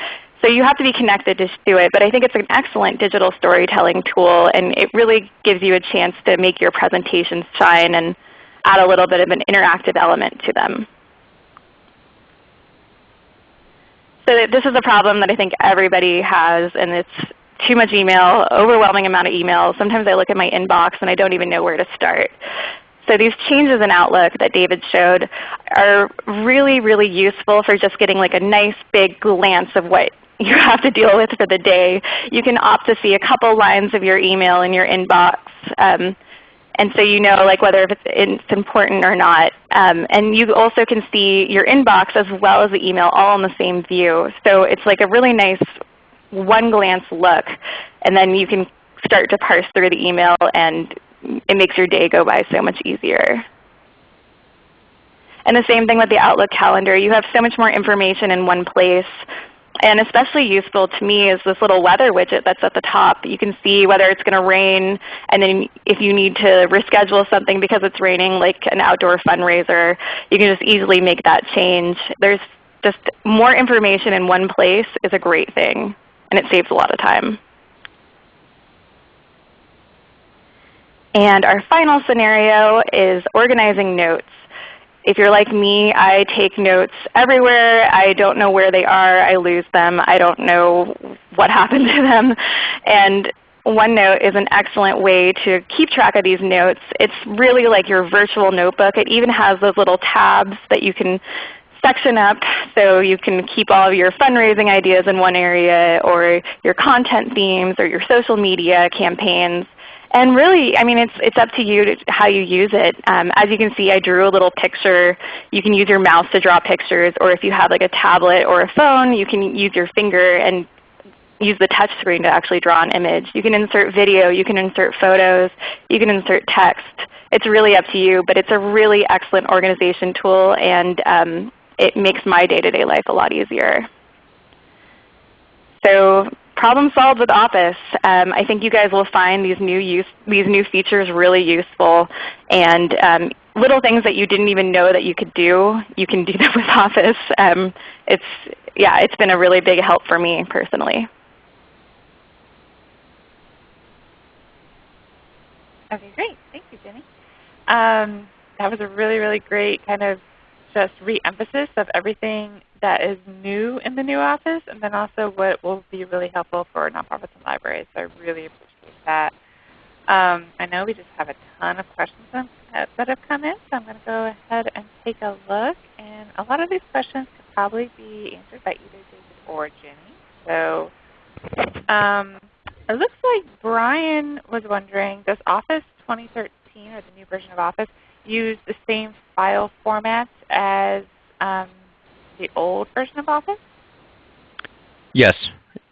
So you have to be connected to do it, but I think it's an excellent digital storytelling tool, and it really gives you a chance to make your presentations shine and add a little bit of an interactive element to them. So this is a problem that I think everybody has, and it's too much email, overwhelming amount of email. Sometimes I look at my inbox and I don't even know where to start. So these changes in Outlook that David showed are really, really useful for just getting like a nice big glance of what you have to deal with for the day. You can opt to see a couple lines of your email in your inbox. Um, and so you know like whether it's, it's important or not. Um, and you also can see your inbox as well as the email all in the same view. So it's like a really nice one glance look. And then you can start to parse through the email and it makes your day go by so much easier. And the same thing with the Outlook calendar. You have so much more information in one place. And especially useful to me is this little weather widget that's at the top. You can see whether it's going to rain, and then if you need to reschedule something because it's raining, like an outdoor fundraiser, you can just easily make that change. There's just more information in one place is a great thing, and it saves a lot of time. And our final scenario is organizing notes. If you're like me, I take notes everywhere. I don't know where they are. I lose them. I don't know what happened to them. And OneNote is an excellent way to keep track of these notes. It's really like your virtual notebook. It even has those little tabs that you can section up so you can keep all of your fundraising ideas in one area or your content themes or your social media campaigns. And really, I mean, it's, it's up to you to, how you use it. Um, as you can see, I drew a little picture. You can use your mouse to draw pictures, or if you have like a tablet or a phone, you can use your finger and use the touch screen to actually draw an image. You can insert video, you can insert photos, you can insert text. It's really up to you, but it's a really excellent organization tool, and um, it makes my day-to-day -day life a lot easier. So problem solved with Office. Um, I think you guys will find these new, use, these new features really useful. And um, little things that you didn't even know that you could do, you can do them with Office. Um, it's, yeah, it's been a really big help for me personally. Okay, great. Thank you, Jenny. Um, that was a really, really great kind of just re-emphasis of everything that is new in the new office and then also what will be really helpful for nonprofits and libraries. So I really appreciate that. Um, I know we just have a ton of questions that have come in, so I'm going to go ahead and take a look. And a lot of these questions could probably be answered by either David or Jenny. So um, it looks like Brian was wondering, does Office 2013 or the new version of Office use the same file format as um, the old version of Office? Yes.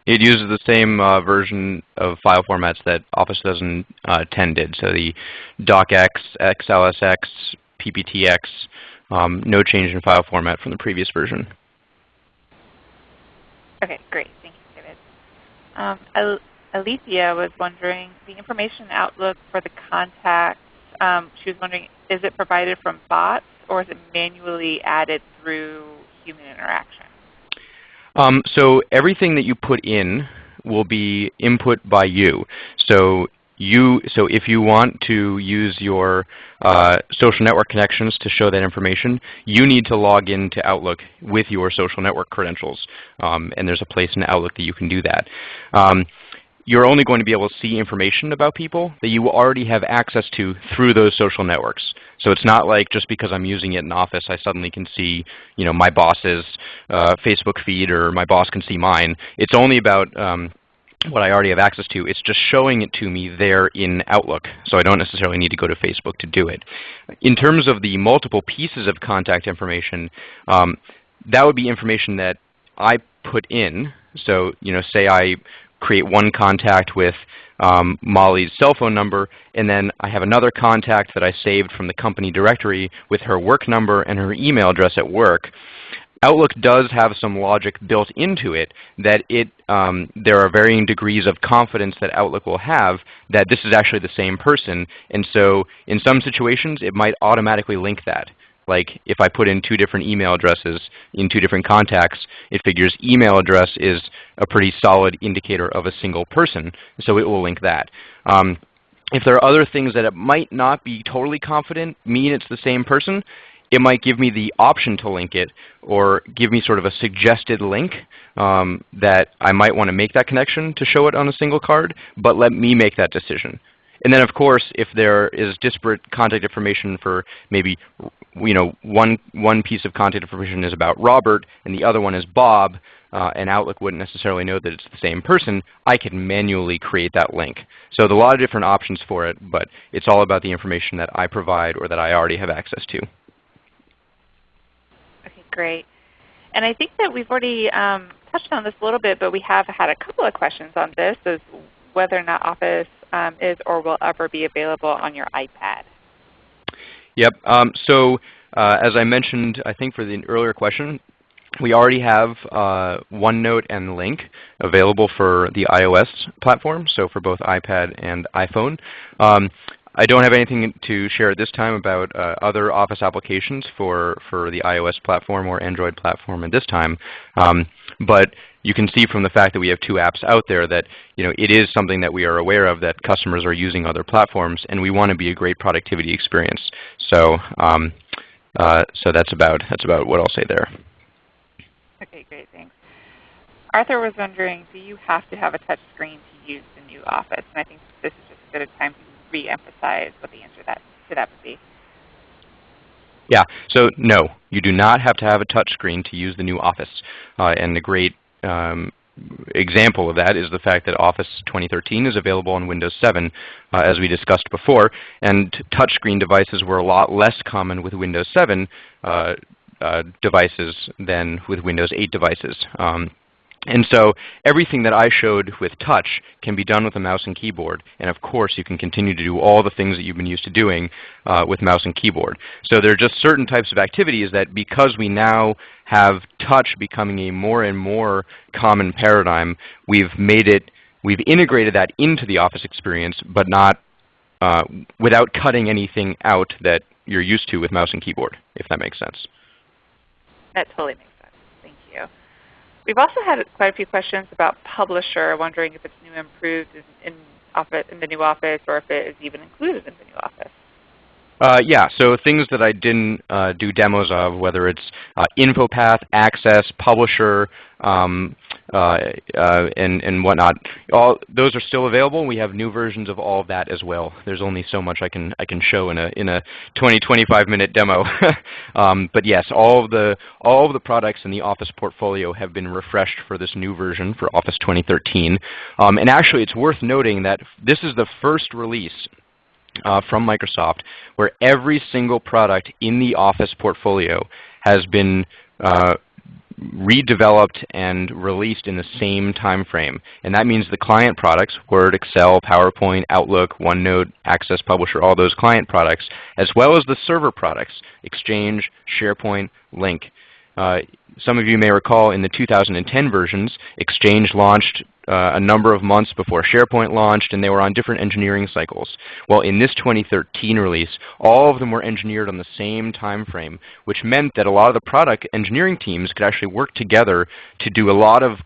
It uses the same uh, version of file formats that Office 2010 uh, did. So the DocX, XLSX, PPTX, um, no change in file format from the previous version. Okay, great. Thank you, David. Um, Alethea was wondering, the information outlook for the contacts, um, she was wondering, is it provided from bots or is it manually added through human interaction? Um, so everything that you put in will be input by you. So you, so if you want to use your uh, social network connections to show that information, you need to log into Outlook with your social network credentials. Um, and there's a place in Outlook that you can do that. Um, you're only going to be able to see information about people that you already have access to through those social networks. So it's not like just because I'm using it in Office, I suddenly can see you know, my boss's uh, Facebook feed or my boss can see mine. It's only about um, what I already have access to. It's just showing it to me there in Outlook, so I don't necessarily need to go to Facebook to do it. In terms of the multiple pieces of contact information, um, that would be information that I put in. So you know, say I create one contact with um, Molly's cell phone number, and then I have another contact that I saved from the company directory with her work number and her email address at work. Outlook does have some logic built into it that it, um, there are varying degrees of confidence that Outlook will have that this is actually the same person. And so in some situations, it might automatically link that. Like if I put in two different email addresses in two different contacts, it figures email address is a pretty solid indicator of a single person, so it will link that. Um, if there are other things that it might not be totally confident mean it's the same person, it might give me the option to link it or give me sort of a suggested link um, that I might want to make that connection to show it on a single card, but let me make that decision. And then of course, if there is disparate contact information for maybe you know, one, one piece of contact information is about Robert and the other one is Bob, uh, and Outlook wouldn't necessarily know that it's the same person, I could manually create that link. So there's a lot of different options for it, but it's all about the information that I provide or that I already have access to. Okay, great. And I think that we've already um, touched on this a little bit, but we have had a couple of questions on this, is whether or not Office um, is or will ever be available on your iPad. Yep. Um, so uh, as I mentioned, I think for the earlier question, we already have uh, OneNote and Lync available for the iOS platform, so for both iPad and iPhone. Um, I don't have anything to share at this time about uh, other Office applications for, for the iOS platform or Android platform at this time. Um, but you can see from the fact that we have two apps out there that you know, it is something that we are aware of that customers are using other platforms, and we want to be a great productivity experience. So, um, uh, so that's about, that's about what I'll say there. Okay, great. Thanks. Arthur was wondering, do you have to have a touch screen to use the new Office? And I think this is just a good time to re-emphasize what the answer that, to that would be. Yeah, so no, you do not have to have a touch screen to use the new Office. Uh, and the great um, example of that is the fact that Office 2013 is available on Windows 7, uh, as we discussed before. And touchscreen devices were a lot less common with Windows 7 uh, uh, devices than with Windows 8 devices. Um, and so everything that I showed with touch can be done with a mouse and keyboard. And of course, you can continue to do all the things that you've been used to doing uh, with mouse and keyboard. So there are just certain types of activities that because we now have touch becoming a more and more common paradigm, we've made it, we've integrated that into the Office experience, but not uh, without cutting anything out that you're used to with mouse and keyboard, if that makes sense. That totally makes We've also had quite a few questions about Publisher, wondering if it's new and improved in, in, office, in the new Office or if it is even included in the new Office. Uh, yeah, so things that I didn't uh, do demos of, whether it's uh, InfoPath, Access, Publisher, um, uh, uh, and, and whatnot, all those are still available. We have new versions of all of that as well. There's only so much I can I can show in a in a 20 25 minute demo. um, but yes, all of the all of the products in the Office portfolio have been refreshed for this new version for Office 2013. Um, and actually, it's worth noting that this is the first release uh, from Microsoft where every single product in the Office portfolio has been uh, redeveloped and released in the same time frame. And that means the client products, Word, Excel, PowerPoint, Outlook, OneNote, Access Publisher, all those client products, as well as the server products, Exchange, SharePoint, Lync. Uh, some of you may recall in the 2010 versions, Exchange launched uh, a number of months before SharePoint launched, and they were on different engineering cycles. Well, in this 2013 release, all of them were engineered on the same time frame, which meant that a lot of the product engineering teams could actually work together to do a lot of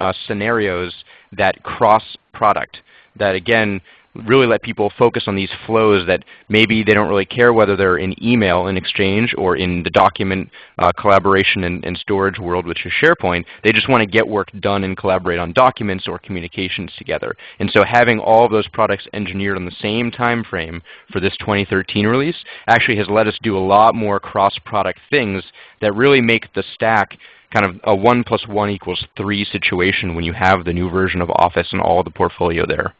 uh, scenarios that cross product. That again, really let people focus on these flows that maybe they don't really care whether they're in email in Exchange or in the document uh, collaboration and, and, storage world, which is SharePoint. They just want to get work done and collaborate on documents or communications together. And so having all of those products engineered on the same time frame for this 2013 release actually has let us do a lot more cross-product things that really make the stack kind of a 1 plus 1 equals 3 situation when you have the new version of Office and all the portfolio there.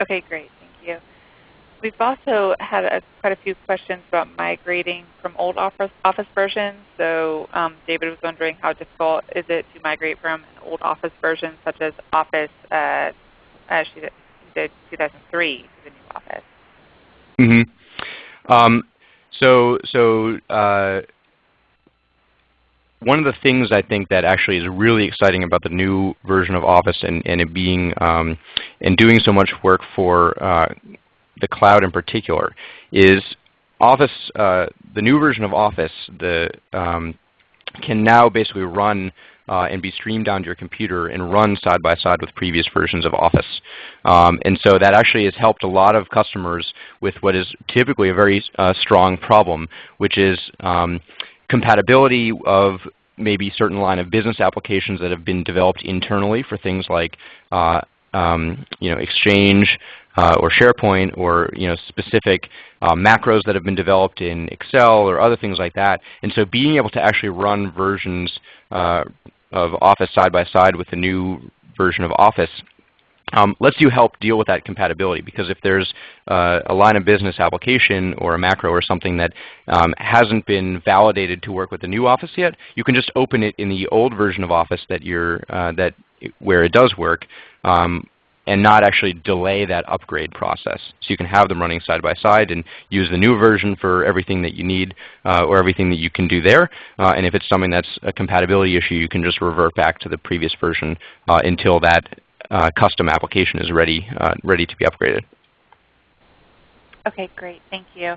Okay, great. Thank you. We've also had a, quite a few questions about migrating from old Office, office versions. So um, David was wondering how difficult is it to migrate from an old Office version such as Office uh, uh, she did 2003 to the new Office. Mm-hmm. Um, so so uh, one of the things I think that actually is really exciting about the new version of Office and, and it being um, and doing so much work for uh, the cloud in particular is Office, uh, the new version of Office, the um, can now basically run uh, and be streamed onto your computer and run side by side with previous versions of Office. Um, and so that actually has helped a lot of customers with what is typically a very uh, strong problem, which is um, compatibility of maybe certain line of business applications that have been developed internally for things like uh, um, you know, Exchange uh, or SharePoint or you know, specific uh, macros that have been developed in Excel or other things like that. And so being able to actually run versions uh, of Office side by side with the new version of Office um, lets you help deal with that compatibility because if there's uh, a line of business application or a macro or something that um, hasn't been validated to work with the new Office yet, you can just open it in the old version of Office that you're, uh, that where it does work um, and not actually delay that upgrade process. So you can have them running side by side and use the new version for everything that you need uh, or everything that you can do there. Uh, and if it's something that's a compatibility issue, you can just revert back to the previous version uh, until that uh, custom application is ready, uh, ready to be upgraded. Okay, great. Thank you.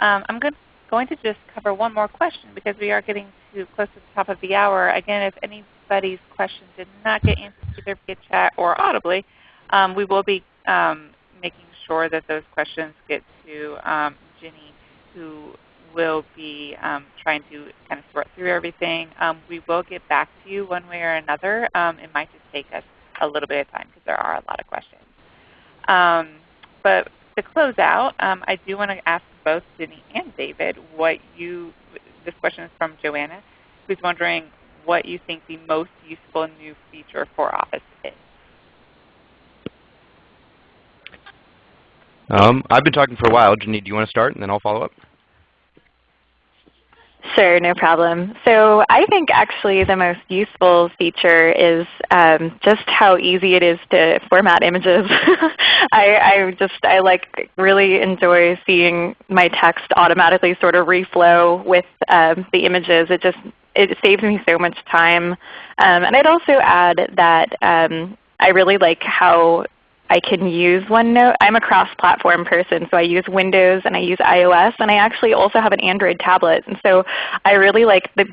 Um, I'm good, going to just cover one more question because we are getting to close to the top of the hour. Again, if anybody's question did not get answered either via chat or audibly, um, we will be um, making sure that those questions get to um, Ginny, who will be um, trying to kind of sort through everything. Um, we will get back to you one way or another. It might just take us a little bit of time because there are a lot of questions. but to close out, I do want to ask both Ginny and David what you, this question is from Joanna, who's wondering what you think the most useful new feature for Office is. Um, I've been talking for a while. Ginny, do you want to start and then I'll follow up? Sure, no problem. So I think actually the most useful feature is um, just how easy it is to format images. I, I, just I like really enjoy seeing my text automatically sort of reflow with um, the images. It just it saves me so much time. Um, and I'd also add that um, I really like how I can use OneNote. I'm a cross-platform person, so I use Windows and I use iOS, and I actually also have an Android tablet. And so I really like the,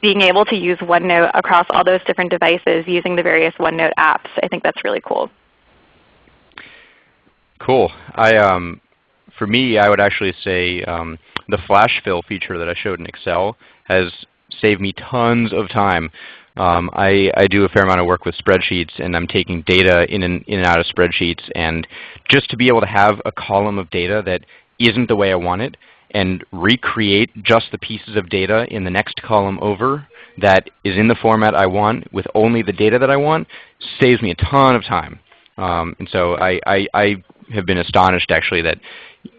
being able to use OneNote across all those different devices using the various OneNote apps. I think that's really cool. Cool. I, um, for me, I would actually say um, the flash fill feature that I showed in Excel has saved me tons of time. Um, I, I, do a fair amount of work with spreadsheets and I'm taking data in and, in and out of spreadsheets and just to be able to have a column of data that isn't the way I want it and recreate just the pieces of data in the next column over that is in the format I want with only the data that I want saves me a ton of time. Um, and so I, I, I, have been astonished actually that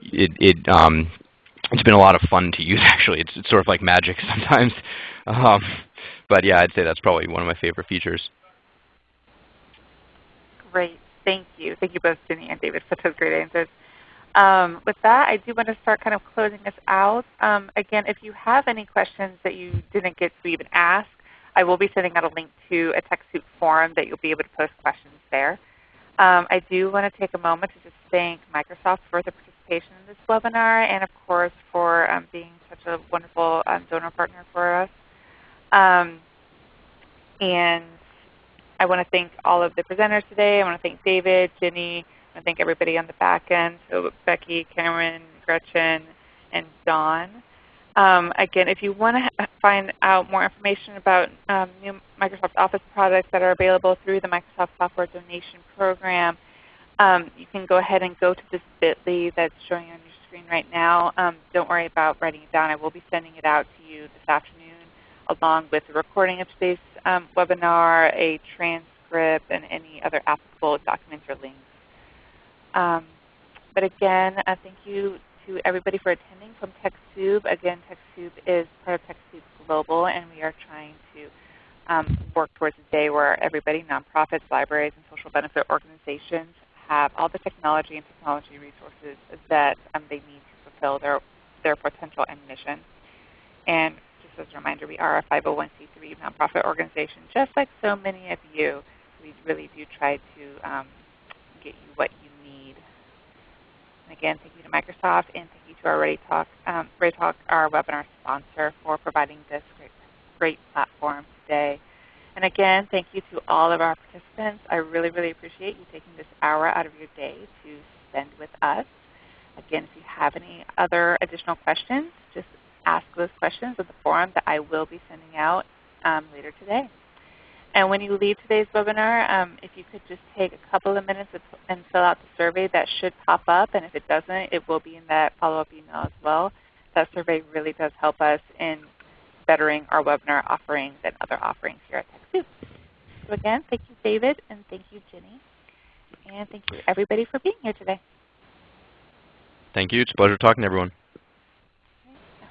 it, it um, it's been a lot of fun to use actually. It's, it's sort of like magic sometimes. Um, but yeah, I'd say that's probably one of my favorite features. Great. Thank you. Thank you both, Ginny and David, for those great answers. Um, with that, I do want to start kind of closing this out. Um, again, if you have any questions that you didn't get to even ask, I will be sending out a link to a TechSoup forum that you'll be able to post questions there. Um, I do want to take a moment to just thank Microsoft for the participation in this webinar and of course for um, being such a wonderful um, donor partner for us. Um, and I want to thank all of the presenters today. I want to thank David, Ginny. I want to thank everybody on the back end, so Becky, Cameron, Gretchen, and Dawn. Um, again, if you want to find out more information about um, new Microsoft Office products that are available through the Microsoft Software Donation Program, um, you can go ahead and go to this bit.ly that's showing on your screen right now. Um, don't worry about writing it down. I will be sending it out to you this afternoon along with a recording of today's um, webinar, a transcript, and any other applicable documents or links. Um, but again, uh, thank you to everybody for attending from TechSoup. Again, TechSoup is part of TechSoup Global, and we are trying to um, work towards a day where everybody, nonprofits, libraries, and social benefit organizations have all the technology and technology resources that um, they need to fulfill their, their potential and mission. And as a reminder, we are a 501c3 nonprofit organization, just like so many of you. We really do try to um, get you what you need. And again, thank you to Microsoft and thank you to our ReadyTalk, um, our webinar sponsor, for providing this great, great platform today. And again, thank you to all of our participants. I really, really appreciate you taking this hour out of your day to spend with us. Again, if you have any other additional questions, just ask those questions in the forum that I will be sending out um, later today. And when you leave today's webinar, um, if you could just take a couple of minutes and fill out the survey, that should pop up. And if it doesn't, it will be in that follow-up email as well. That survey really does help us in bettering our webinar offerings and other offerings here at TechSoup. So again, thank you David and thank you Jenny. And thank you everybody for being here today. Thank you. It's a pleasure talking to everyone.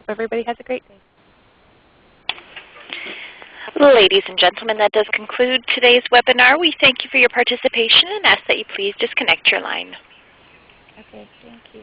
Everybody has a great day. Ladies and gentlemen, that does conclude today's webinar. We thank you for your participation and ask that you please disconnect your line. Okay, thank you.